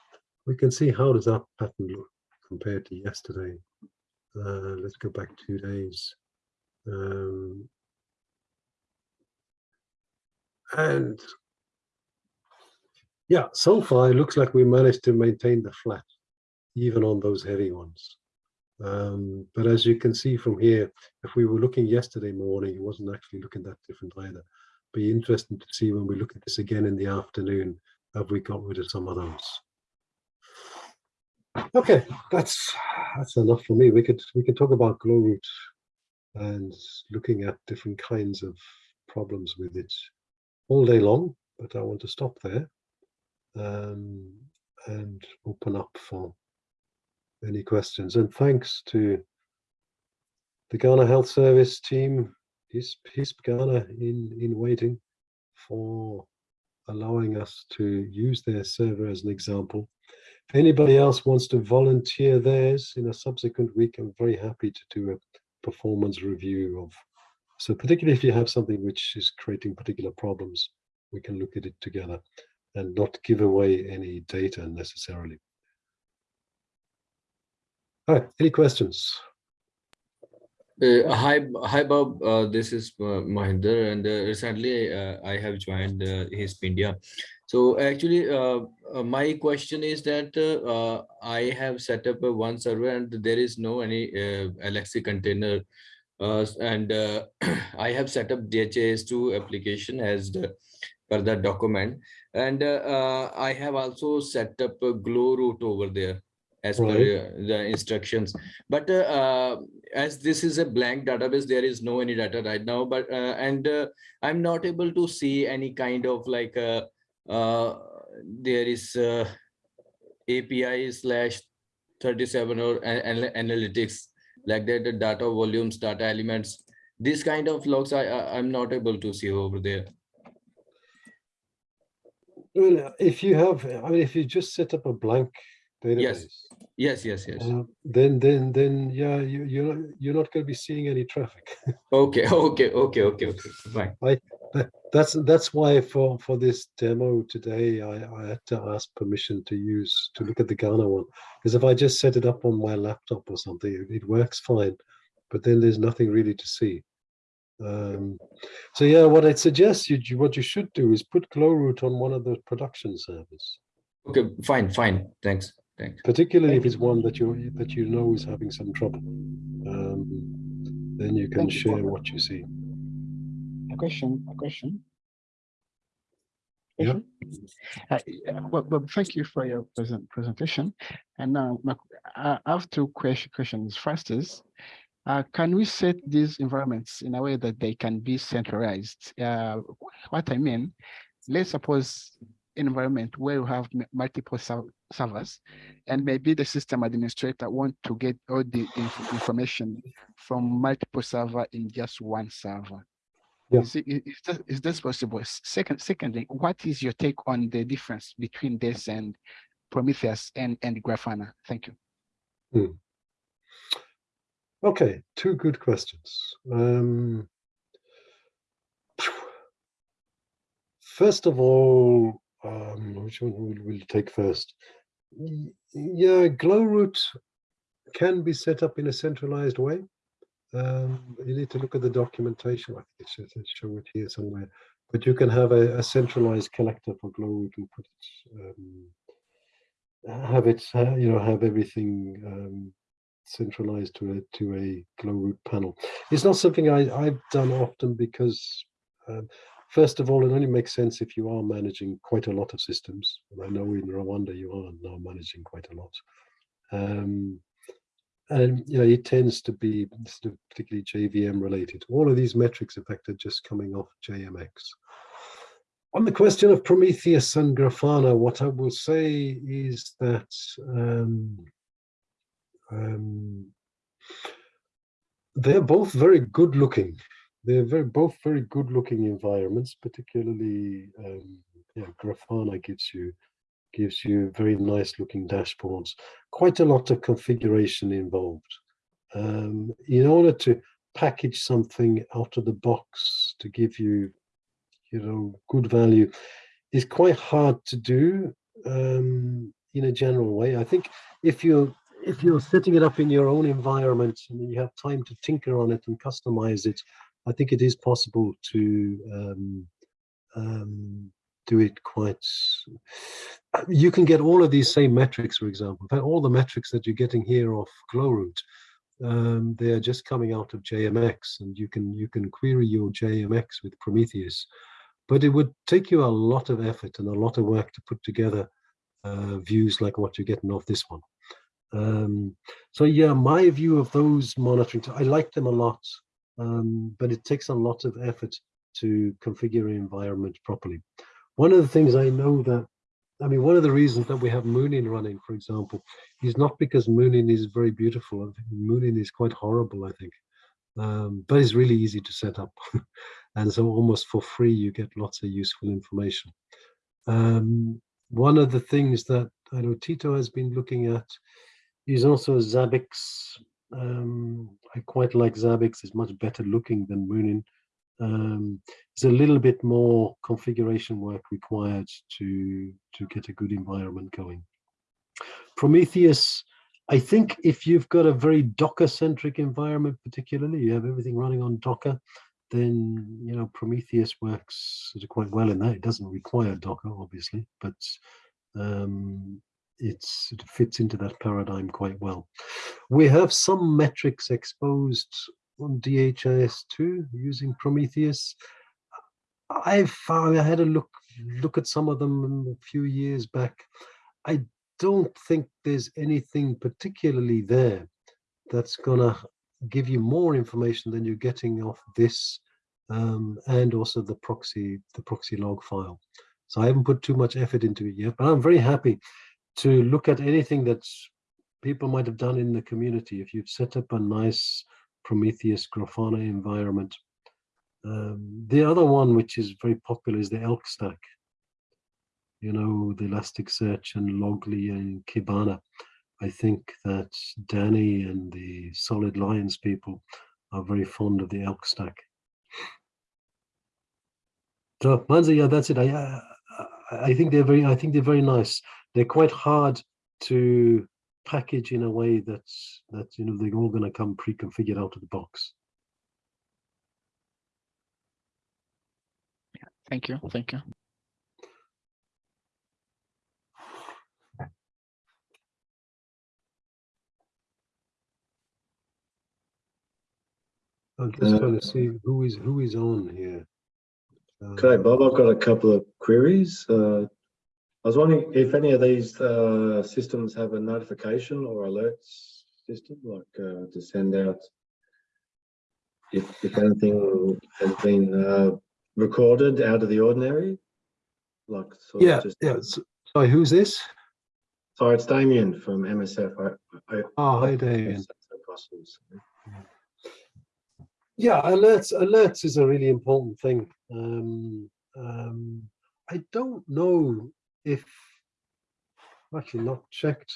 We can see how does that pattern look compared to yesterday. Uh, let's go back two days. Um, and yeah, so far it looks like we managed to maintain the flat, even on those heavy ones. Um, but as you can see from here, if we were looking yesterday morning, it wasn't actually looking that different either. Be interesting to see when we look at this again in the afternoon, have we got rid of some of those? Okay, that's that's enough for me. We could we could talk about Glowroot and looking at different kinds of problems with it all day long, but I want to stop there um, and open up for any questions. And thanks to the Ghana Health Service team, his, his Ghana in, in waiting for allowing us to use their server as an example. If anybody else wants to volunteer theirs in a subsequent week, I'm very happy to do a performance review of so particularly if you have something which is creating particular problems, we can look at it together and not give away any data necessarily. All right, any questions? Uh, hi, hi, Bob. Uh, this is uh, Mahinder, and uh, recently uh, I have joined uh, HISP India. So actually, uh, my question is that I have set up one server, and there is no any Alexi container uh, Uh, and uh, I have set up DHIS2 application as the per the document. And uh, uh I have also set up a Glowroot over there as right. per the instructions. But as this is a blank database, there is no any data right now. But and I'm not able to see any kind of like there is API slash 37 or analytics like that the data volumes data elements these kind of logs i, I i'm not able to see over there. Well if you have i mean if you just set up a blank database yes yes yes. yes uh, then then then yeah you you're not, you're not going to be seeing any traffic. Okay okay okay okay okay fine. I, that's that's why for for this demo today I, I had to ask permission to use to look at the Ghana one. Because if I just set it up on my laptop or something it, it works fine but then there's nothing really to see. Um, so yeah what I'd suggest you what you should do is put Glowroot on one of the production servers. Okay fine fine. Thanks thanks. Particularly if it's one that you that you know is having some trouble. Um, then you can Thank share you what you see a question, a question. Yeah. Uh, well, well, thank you for your present presentation. And now I have two question, questions. First is, uh, can we set these environments in a way that they can be centralized? Uh, what I mean, let's suppose environment where you have multiple servers, and maybe the system administrator want to get all the inf- information from multiple server in just one server. Yeah. Is, it, i- is, this possible? Second, secondly, what is your take on the difference between this and Prometheus and, and Grafana? Thank you. Okay, two good questions. Um, first of all, um, which one will we'll take first? Yeah, Glowroot can be set up in a centralized way. Um, you need to look at the documentation. I think it should it show it here somewhere. But you can have a, a centralized collector for Glowroot and put it, um, have it, uh, you know, have everything um, centralized to a to a Glowroot panel. It's not something I, I've done often because, um, first of all, it only makes sense if you are managing quite a lot of systems. And I know in Rwanda you are now managing quite a lot. And you know, it tends to be sort of particularly JVM related. All of these metrics, in fact, are just coming off JMX. On the question of Prometheus and Grafana, what I will say is that um, um, they're both very good looking. They're very both very good looking environments, particularly um, yeah, Grafana gives you gives you very nice looking dashboards. Quite a lot of configuration involved. Um, in order to package something out of the box to give you, you know, good value is quite hard to do um, in a general way. I think if you're if you're setting it up in your own environment and you have time to tinker on it and customize it, I think it is possible to um, um, do it quite. uh, You can get all of these same metrics, for example. All the metrics that you're getting here off Glowroot, um, they are just coming out of JMX, and you can you can query your JMX with Prometheus, but it would take you a lot of effort and a lot of work to put together uh, views like what you're getting off this one. Um, so yeah, my view of those monitoring, I like them a lot, um, but it takes a lot of effort to configure an environment properly. One of the things I know that, I mean, one of the reasons that we have Munin running, for example, is not because Munin is very beautiful. Munin is quite horrible, I think, um, but it's really easy to set up. and so almost for free, you get lots of useful information. Um, one of the things that I know Tito has been looking at is also Zabbix. Um, I quite like Zabbix. It's much better looking than Munin. Um, there's a little bit more configuration work required to to get a good environment going. Prometheus, I think if you've got a very Docker-centric environment, particularly, you have everything running on Docker, then you know Prometheus works quite well in that. It doesn't require Docker, obviously, but um, it fits into that paradigm quite well. We have some metrics exposed on DHIS2 using Prometheus. I've found, I had a look look at some of them a few years back. I don't think there's anything particularly there that's gonna give you more information than you're getting off this um, and also the proxy the proxy log file. So I haven't put too much effort into it yet, but I'm very happy to look at anything that people might have done in the community. If you've set up a nice Prometheus Grafana environment. Um, the other one, which is very popular, is the Elk Stack. You know, the Elasticsearch and Logly and Kibana. I think that Danny and the Solid Lines people are very fond of the Elk Stack. So Manza, yeah, that's it. I, uh, I think they're very, I think they're very nice. They're quite hard to package in a way that's that you know they're all going to come pre-configured out of the box. Thank you. Thank you. I'm just Uh, trying to see who is who is on here. Okay, Um, Bob, I've got a couple of queries. Uh, I was wondering if any of these uh, systems have a notification or alerts system, like uh, to send out if, if anything has been uh, recorded out of the ordinary. Like, sort of Yeah, just, yeah. Sorry, who's this? sorry, it's Damien from MSF. I, I, Oh, hi, Damien. Yes, that's so possible, so. Yeah, alerts. Alerts is a really important thing. Um, um, I don't know if actually not checked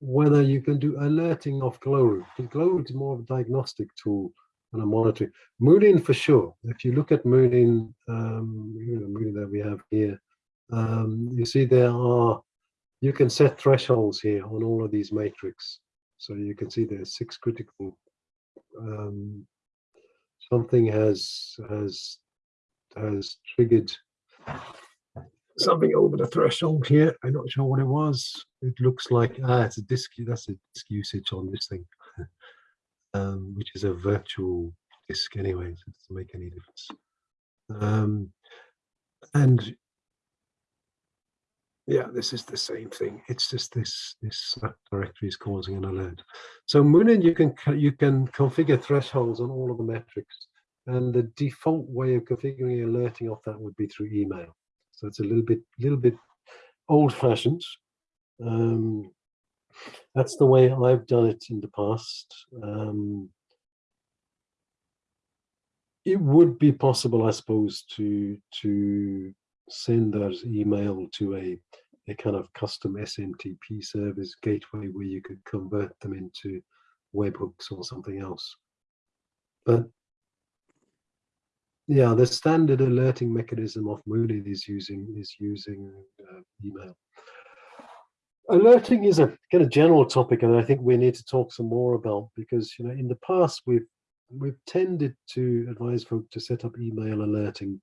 whether you can do alerting of Glowroot. Glowroot is more of a diagnostic tool and a monitoring. Munin for sure. If you look at Munin, um, you know, Munin that we have here, um, you see there are you can set thresholds here on all of these matrix. So you can see there's six critical um, something has has has triggered something over the threshold here. I'm not sure what it was. It looks like ah, it's a disk. That's a disk usage on this thing, um, which is a virtual disk anyway. So it doesn't make any difference. Um, and yeah, this is the same thing. It's just this this directory is causing an alert. So Munin, you can you can configure thresholds on all of the metrics, and the default way of configuring alerting off that would be through email. So it's a little bit little bit old-fashioned. Um, that's the way I've done it in the past. Um, it would be possible, I suppose, to to send that email to a a kind of custom SMTP service gateway where you could convert them into webhooks or something else. But yeah, the standard alerting mechanism of Munin is using is using uh, email. Alerting is a kind of general topic, and I think we need to talk some more about because you know in the past we've we've tended to advise folk to set up email alerting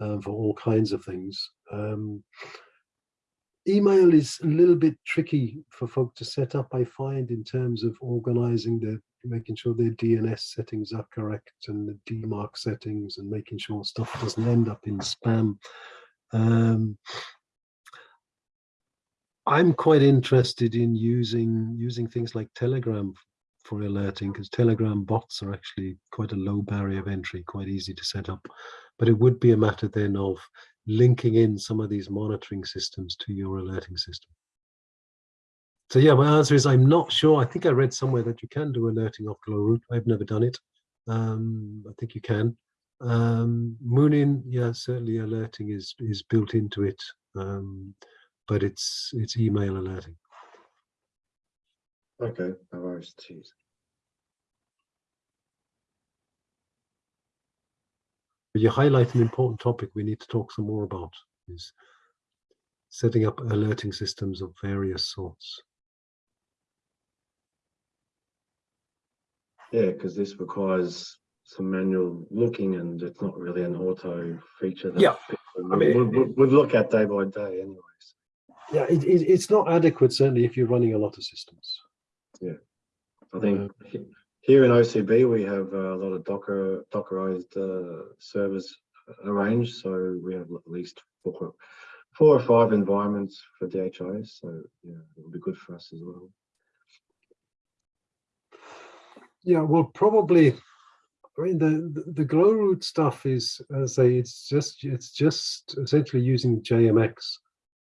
um, for all kinds of things. Um, email is a little bit tricky for folk to set up, I find, in terms of organizing the making sure their DNS settings are correct and the DMARC settings and making sure stuff doesn't end up in spam. Um, I'm quite interested in using using things like Telegram for alerting because Telegram bots are actually quite a low barrier of entry, quite easy to set up. But it would be a matter then of linking in some of these monitoring systems to your alerting system. So yeah, my answer is I'm not sure. I think I read somewhere that you can do alerting off Glowroot. I've never done it. Um, I think you can. Um, Munin, yeah, certainly alerting is is built into it, um, but it's it's email alerting. Okay, no worries, cheers. But you highlight an important topic we need to talk some more about is setting up alerting systems of various sorts. Yeah, because this requires some manual looking and it's not really an auto feature that Yeah, people I mean, would, would, would look at day by day anyways. Yeah, it, it, it's not adequate, certainly if you're running a lot of systems. Yeah, I think he- here in OCB, we have a lot of Docker, Dockerized uh, servers arranged. So we have at least four, four or five environments for DHIS. So yeah, it will be good for us as well. Yeah, well, probably. I mean, the the, the Glowroot stuff is, as say, it's just it's just essentially using JMX,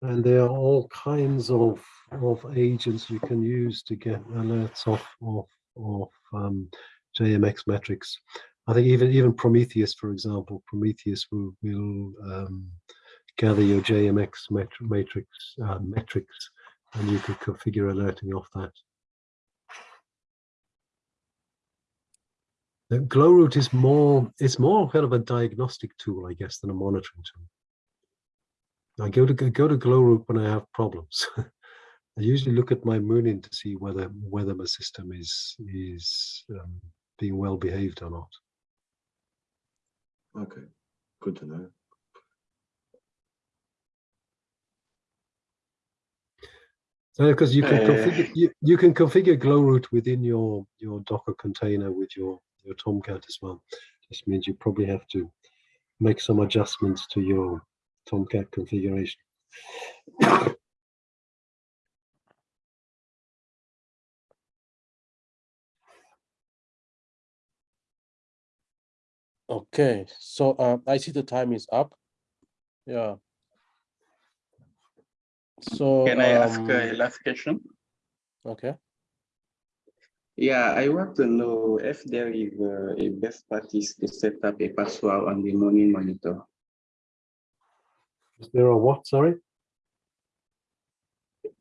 and there are all kinds of of agents you can use to get alerts off of of um, JMX metrics. I think even even Prometheus, for example, Prometheus will will um, gather your JMX matrix uh, metrics, and you can configure alerting off that. The Glowroot is more, it's more kind of a diagnostic tool, I guess, than a monitoring tool. I go to go to Glowroot when I have problems. I usually look at my Munin to see whether whether my system is is um, being well behaved or not. Okay, good to know. So because you can Uh, configure you, you can configure Glowroot within your your Docker container with your your Tomcat as well. This means you probably have to make some adjustments to your Tomcat configuration. Okay, so uh, I see the time is up. Yeah, So Can I ask um, a last question? Okay. Yeah, I want to know if there is uh, a best practice to set up a password on the Munin monitor. Is there a what, sorry?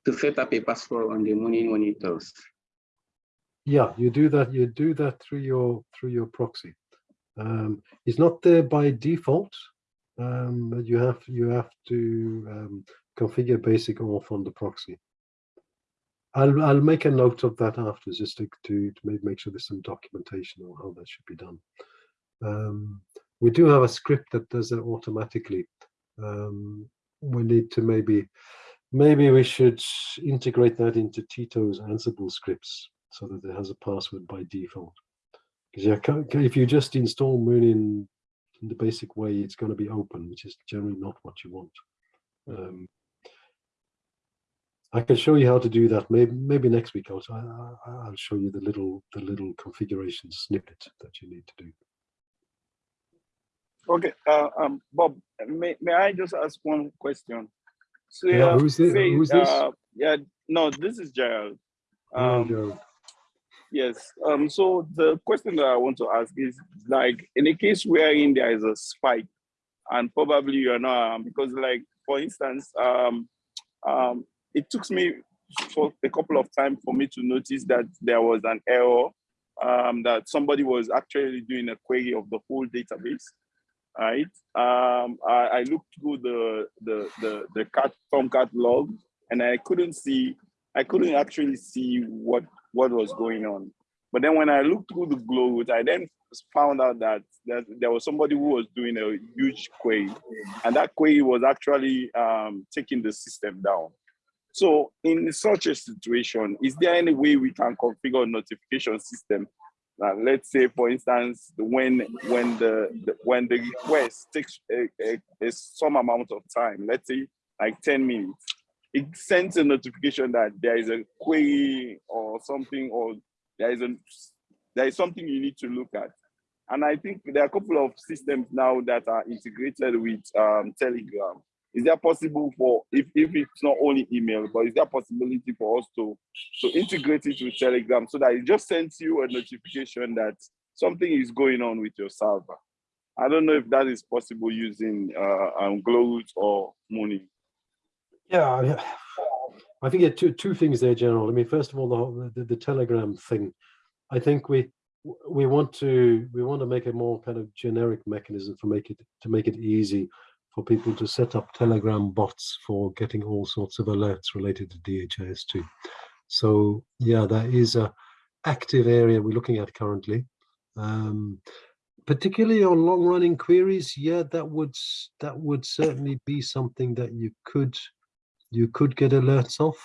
To set up a password on the Munin monitors. Yeah, you do that, you do that through your, through your proxy. Um, it's not there by default, um, but you have, you have to um, configure basic auth on the proxy. I'll, I'll make a note of that after, just to, to, to make, sure there's some documentation on how that should be done. Um, we do have a script that does it automatically. Um, we need to maybe, maybe we should integrate that into Tito's Ansible scripts so that it has a password by default. Because yeah, if you just install Munin, in the basic way, it's going to be open, which is generally not what you want. Um, I can show you how to do that. Maybe maybe next week I'll I'll show you the little the little configuration snippet that you need to do. Okay, uh, um, Bob, may, may I just ask one question? So, Yeah, uh, who's thi- say, who's this? uh, yeah, no, this is Gerald. Um, Gerald. Yes. Um, so the question that I want to ask is like in a case wherein there is a spike and probably you're not um, because like for instance, um, um, it took me for a couple of times for me to notice that there was an error um, that somebody was actually doing a query of the whole database. Right. Um, I, I looked through the the the the cat Tomcat log and I couldn't see I couldn't actually see what what was going on. But then when I looked through the glow I then found out that, that there was somebody who was doing a huge query, and that query was actually um, taking the system down. So in such a situation, is there any way we can configure a notification system? Uh, let's say, for instance, when when the, the when the request takes a, a, a some amount of time, let's say like 10 minutes, it sends a notification that there is a query or something, or there is a there is something you need to look at. And I think there are a couple of systems now that are integrated with um, Telegram. Is there possible for if, if it's not only email, but is there possibility for us to to integrate it with Telegram so that it just sends you a notification that something is going on with your server? I don't know if that is possible using uh, um, Glowroot or Munin. Yeah. I think there are two two things there, Gerald. I mean, first of all, the the, the Telegram thing. I think we we want to we want to make a more kind of generic mechanism for make it to make it easy for people to set up Telegram bots for getting all sorts of alerts related to DHIS2. So yeah, that is a active area we're looking at currently. Um, particularly on long running queries, yeah, that would that would certainly be something that you could you could get alerts off.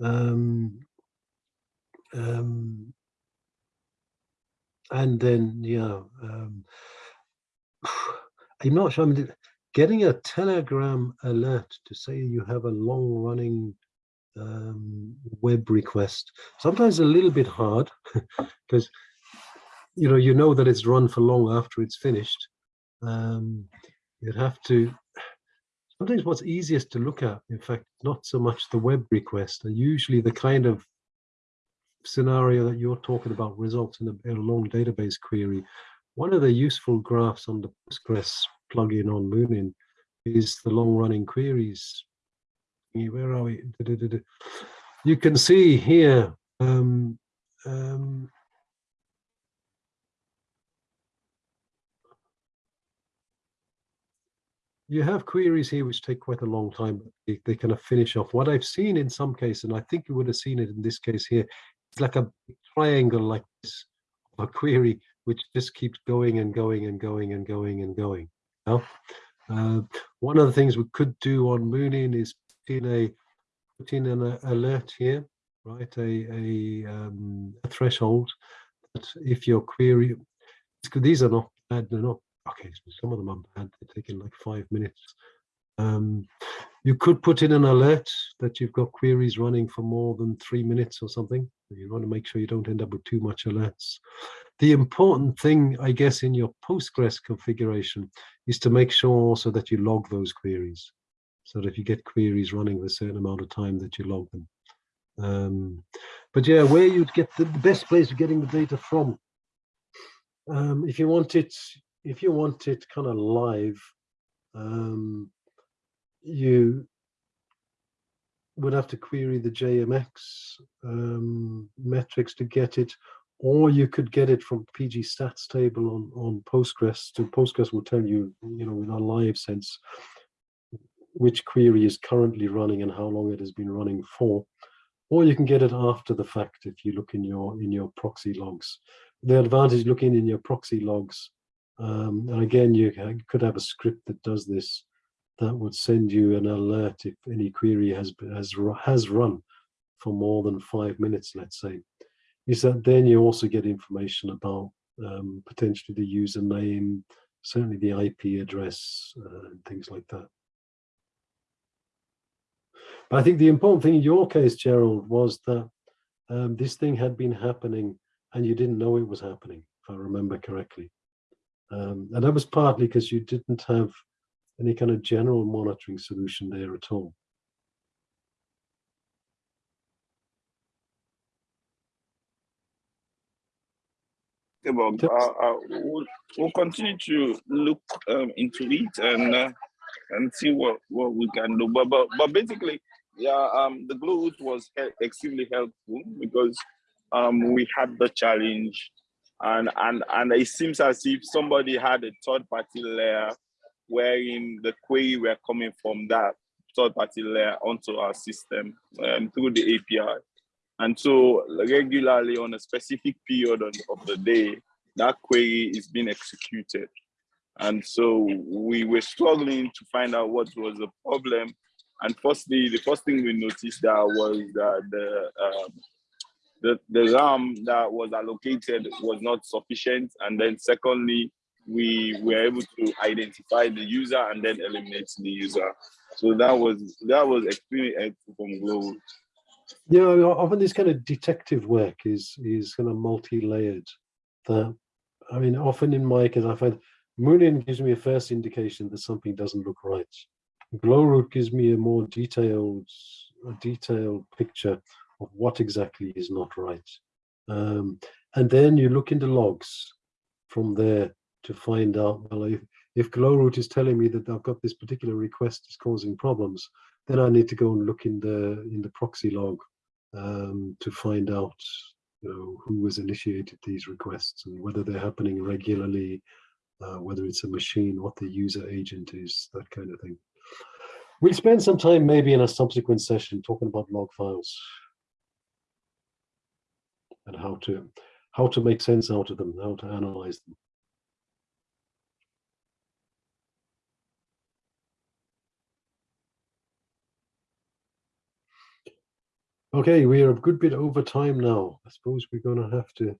Um, um, and then, yeah, um, I'm not sure. I mean, getting a Telegram alert to say you have a long running um, web request, sometimes a little bit hard because, you know, you know that it's run for long after it's finished. Um, you'd have to sometimes what's easiest to look at, in fact, not so much the web request, and usually the kind of scenario that you're talking about results in a, in a long database query. One of the useful graphs on the Postgres plugin on Munin is the long running queries. Where are we? You can see here, um, um, you have queries here which take quite a long time. They, they kind of finish off. What I've seen in some cases, and I think you would have seen it in this case here, it's like a triangle like this, a query which just keeps going and going and going and going and going. Now, uh, one of the things we could do on Munin is put in a put in an alert here, right? A a, um, a threshold that if your query, these are not bad, they're not okay. Some of them are bad. They're taking like five minutes. Um, you could put in an alert that you've got queries running for more than three minutes or something. You want to make sure you don't end up with too much alerts. The important thing, I guess, in your Postgres configuration is to make sure also that you log those queries. so that if you get queries running with a certain amount of time that you log them. Um, but yeah, where you'd get the, the best place of getting the data from. Um, if you want it, if you want it kind of live, um, you would have to query the JMX um, metrics to get it, or you could get it from PG stats table on, on Postgres. So Postgres will tell you, you know, in a live sense, which query is currently running and how long it has been running for. Or you can get it after the fact if you look in your in your proxy logs. The advantage looking in your proxy logs, um, and again, you could have a script that does this that would send you an alert if any query has has has run for more than five minutes, let's say. Is that then you also get information about um, potentially the username, certainly the IP address, uh, and things like that. But I think the important thing in your case, Gerald, was that um, this thing had been happening and you didn't know it was happening, if I remember correctly. Um, and that was partly because you didn't have any kind of general monitoring solution there at all. Okay, Bob, uh, uh, we'll, we'll continue to look um, into it and uh, and see what, what we can do. But, but but basically, yeah, um, the glue was extremely helpful because um, we had the challenge, and and and it seems as if somebody had a third party layer wherein the query were coming from that third party layer onto our system um, through the API. And so regularly on a specific period of the day, that query is being executed. And so we were struggling to find out what was the problem. And firstly, the first thing we noticed that was that the, um, the, the RAM that was allocated was not sufficient. And then secondly, we were able to identify the user and then eliminate the user. So that was that was extremely helpful from. Yeah, often this kind of detective work is is kind of multi-layered. That I mean, often in my case, I find Munin gives me a first indication that something doesn't look right. Glowroot gives me a more detailed, a detailed picture of what exactly is not right. Um, and then you look into logs from there to find out, well, if, if Glowroot is telling me that I've got this particular request is causing problems, then I need to go and look in the in the proxy log um, to find out you know, who has initiated these requests and whether they're happening regularly, uh, whether it's a machine, what the user agent is, that kind of thing. We'll spend some time maybe in a subsequent session talking about log files and how to how to make sense out of them, how to analyze them. Okay, we are a good bit over time now. I suppose we're going to have to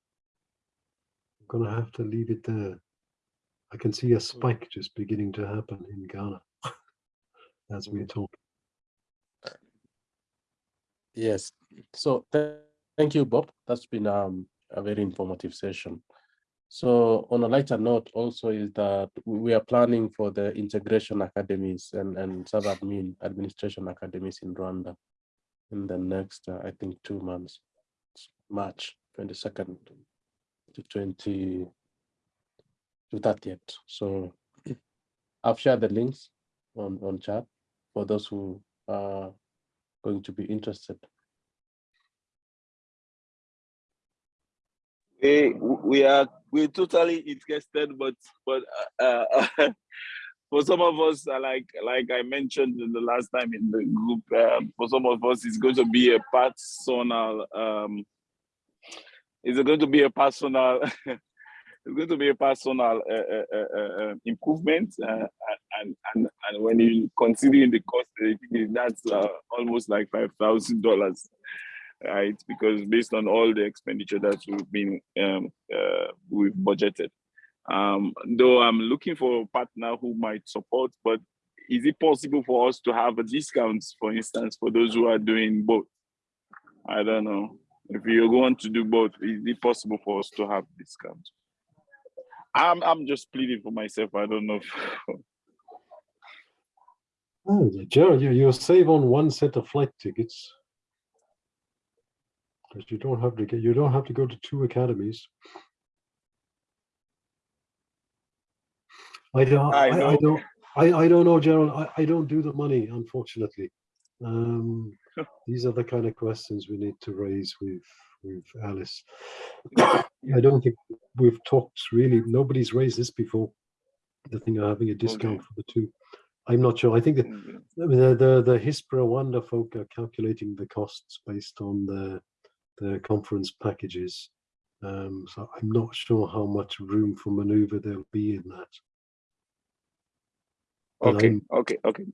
going to have to leave it there. I can see a spike just beginning to happen in Ghana as we talk. Yes. So th thank you, Bob. That's been um, a very informative session. So on a lighter note also is that we are planning for the integration academies and, and sub-admin administration academies in Rwanda in the next, uh, I think, two months, March 22nd to 20 to 30th. So I've shared the links on, on chat for those who are going to be interested. We, we are we're totally interested, but but uh, uh for some of us, uh, like like I mentioned the last time in the group, um, for some of us, it's going to be a personal. Um, it's going to be a personal. it's going to be a personal uh, uh, uh, uh improvement, and and and when you considering the cost, that's almost like five thousand dollars, right? Because based on all the expenditure that we've been um, we've budgeted. Um, though I'm looking for a partner who might support, but is it possible for us to have a discount, for instance, for those who are doing both? I don't know. If you're going to do both, is it possible for us to have discount? I'm I'm just pleading for myself. I don't know. Oh, Gerald, you, you save on one set of flight tickets. Because you don't have to get, you don't have to go to two academies. I don't, I I, don't, I, I don't know, Gerald, I, I don't do the money, unfortunately. Um, these are the kind of questions we need to raise with, with Alice. I don't think we've talked really, nobody's raised this before. The thing of having a discount for the two. I'm not sure. I think that I mean, the, the, the HISP Rwanda folk are calculating the costs based on the, the conference packages. Um, so I'm not sure how much room for maneuver there'll be in that. But Okay, okay, okay,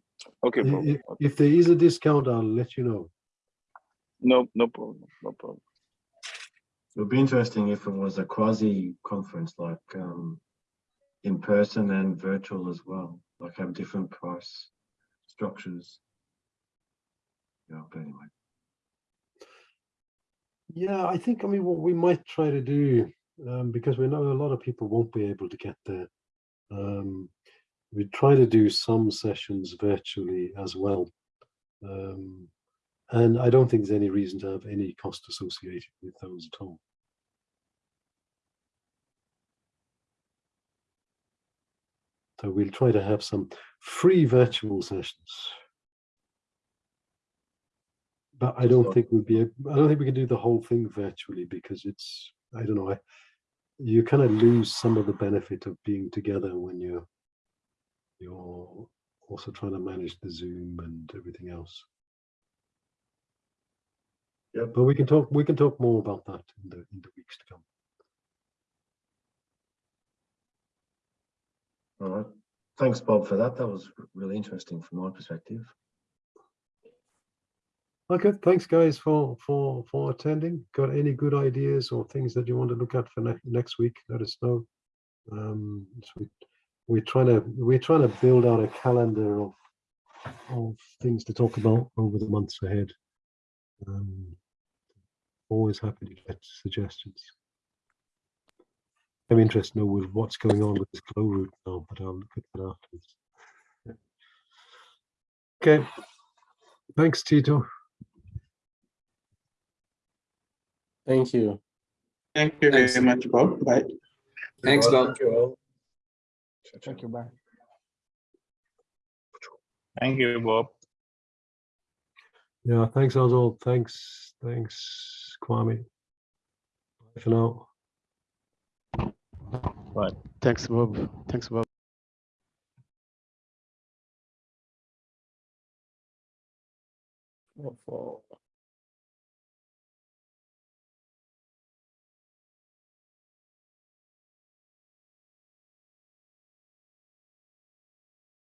okay, i- bro. i- Okay. If there is a discount, I'll let you know. No, no problem, no problem. It would be interesting if it was a quasi conference, like um, in person and virtual as well, like have different price structures. Yeah, but anyway. Yeah, I think, I mean, what we might try to do, um, because we know a lot of people won't be able to get there. Um, we try to do some sessions virtually as well. Um, and I don't think there's any reason to have any cost associated with those at all. So we'll try to have some free virtual sessions. But I don't So- think we'll be, I don't think we can do the whole thing virtually because it's, I don't know, I, you kind of lose some of the benefit of being together when you're, you're also trying to manage the Zoom and everything else. Yeah, But we can talk, we can talk more about that in the, in the weeks to come. All right. Thanks, Bob, for that. That was really interesting from my perspective. Okay, thanks guys for, for, for attending. Got any good ideas or things that you want to look at for next, next week? Let us know. Um, so we, we're trying to, we're trying to build out a calendar of, of things to talk about over the months ahead. Um, always happy to get suggestions. I'm interested to know with what's going on with this Glowroot now, but I'll look at that afterwards. Yeah. Okay. Thanks, Tito. Thank you. Thank you Thanks. very much, Bob. Bye. Thanks, All right, Bob. Thank you all. Ciao, ciao. Thank you, bye. Thank you, Bob. Yeah, thanks, Oswald. Thanks, thanks, Kwame. Bye for now. Bye. Thanks, Bob. Thanks, Bob. For-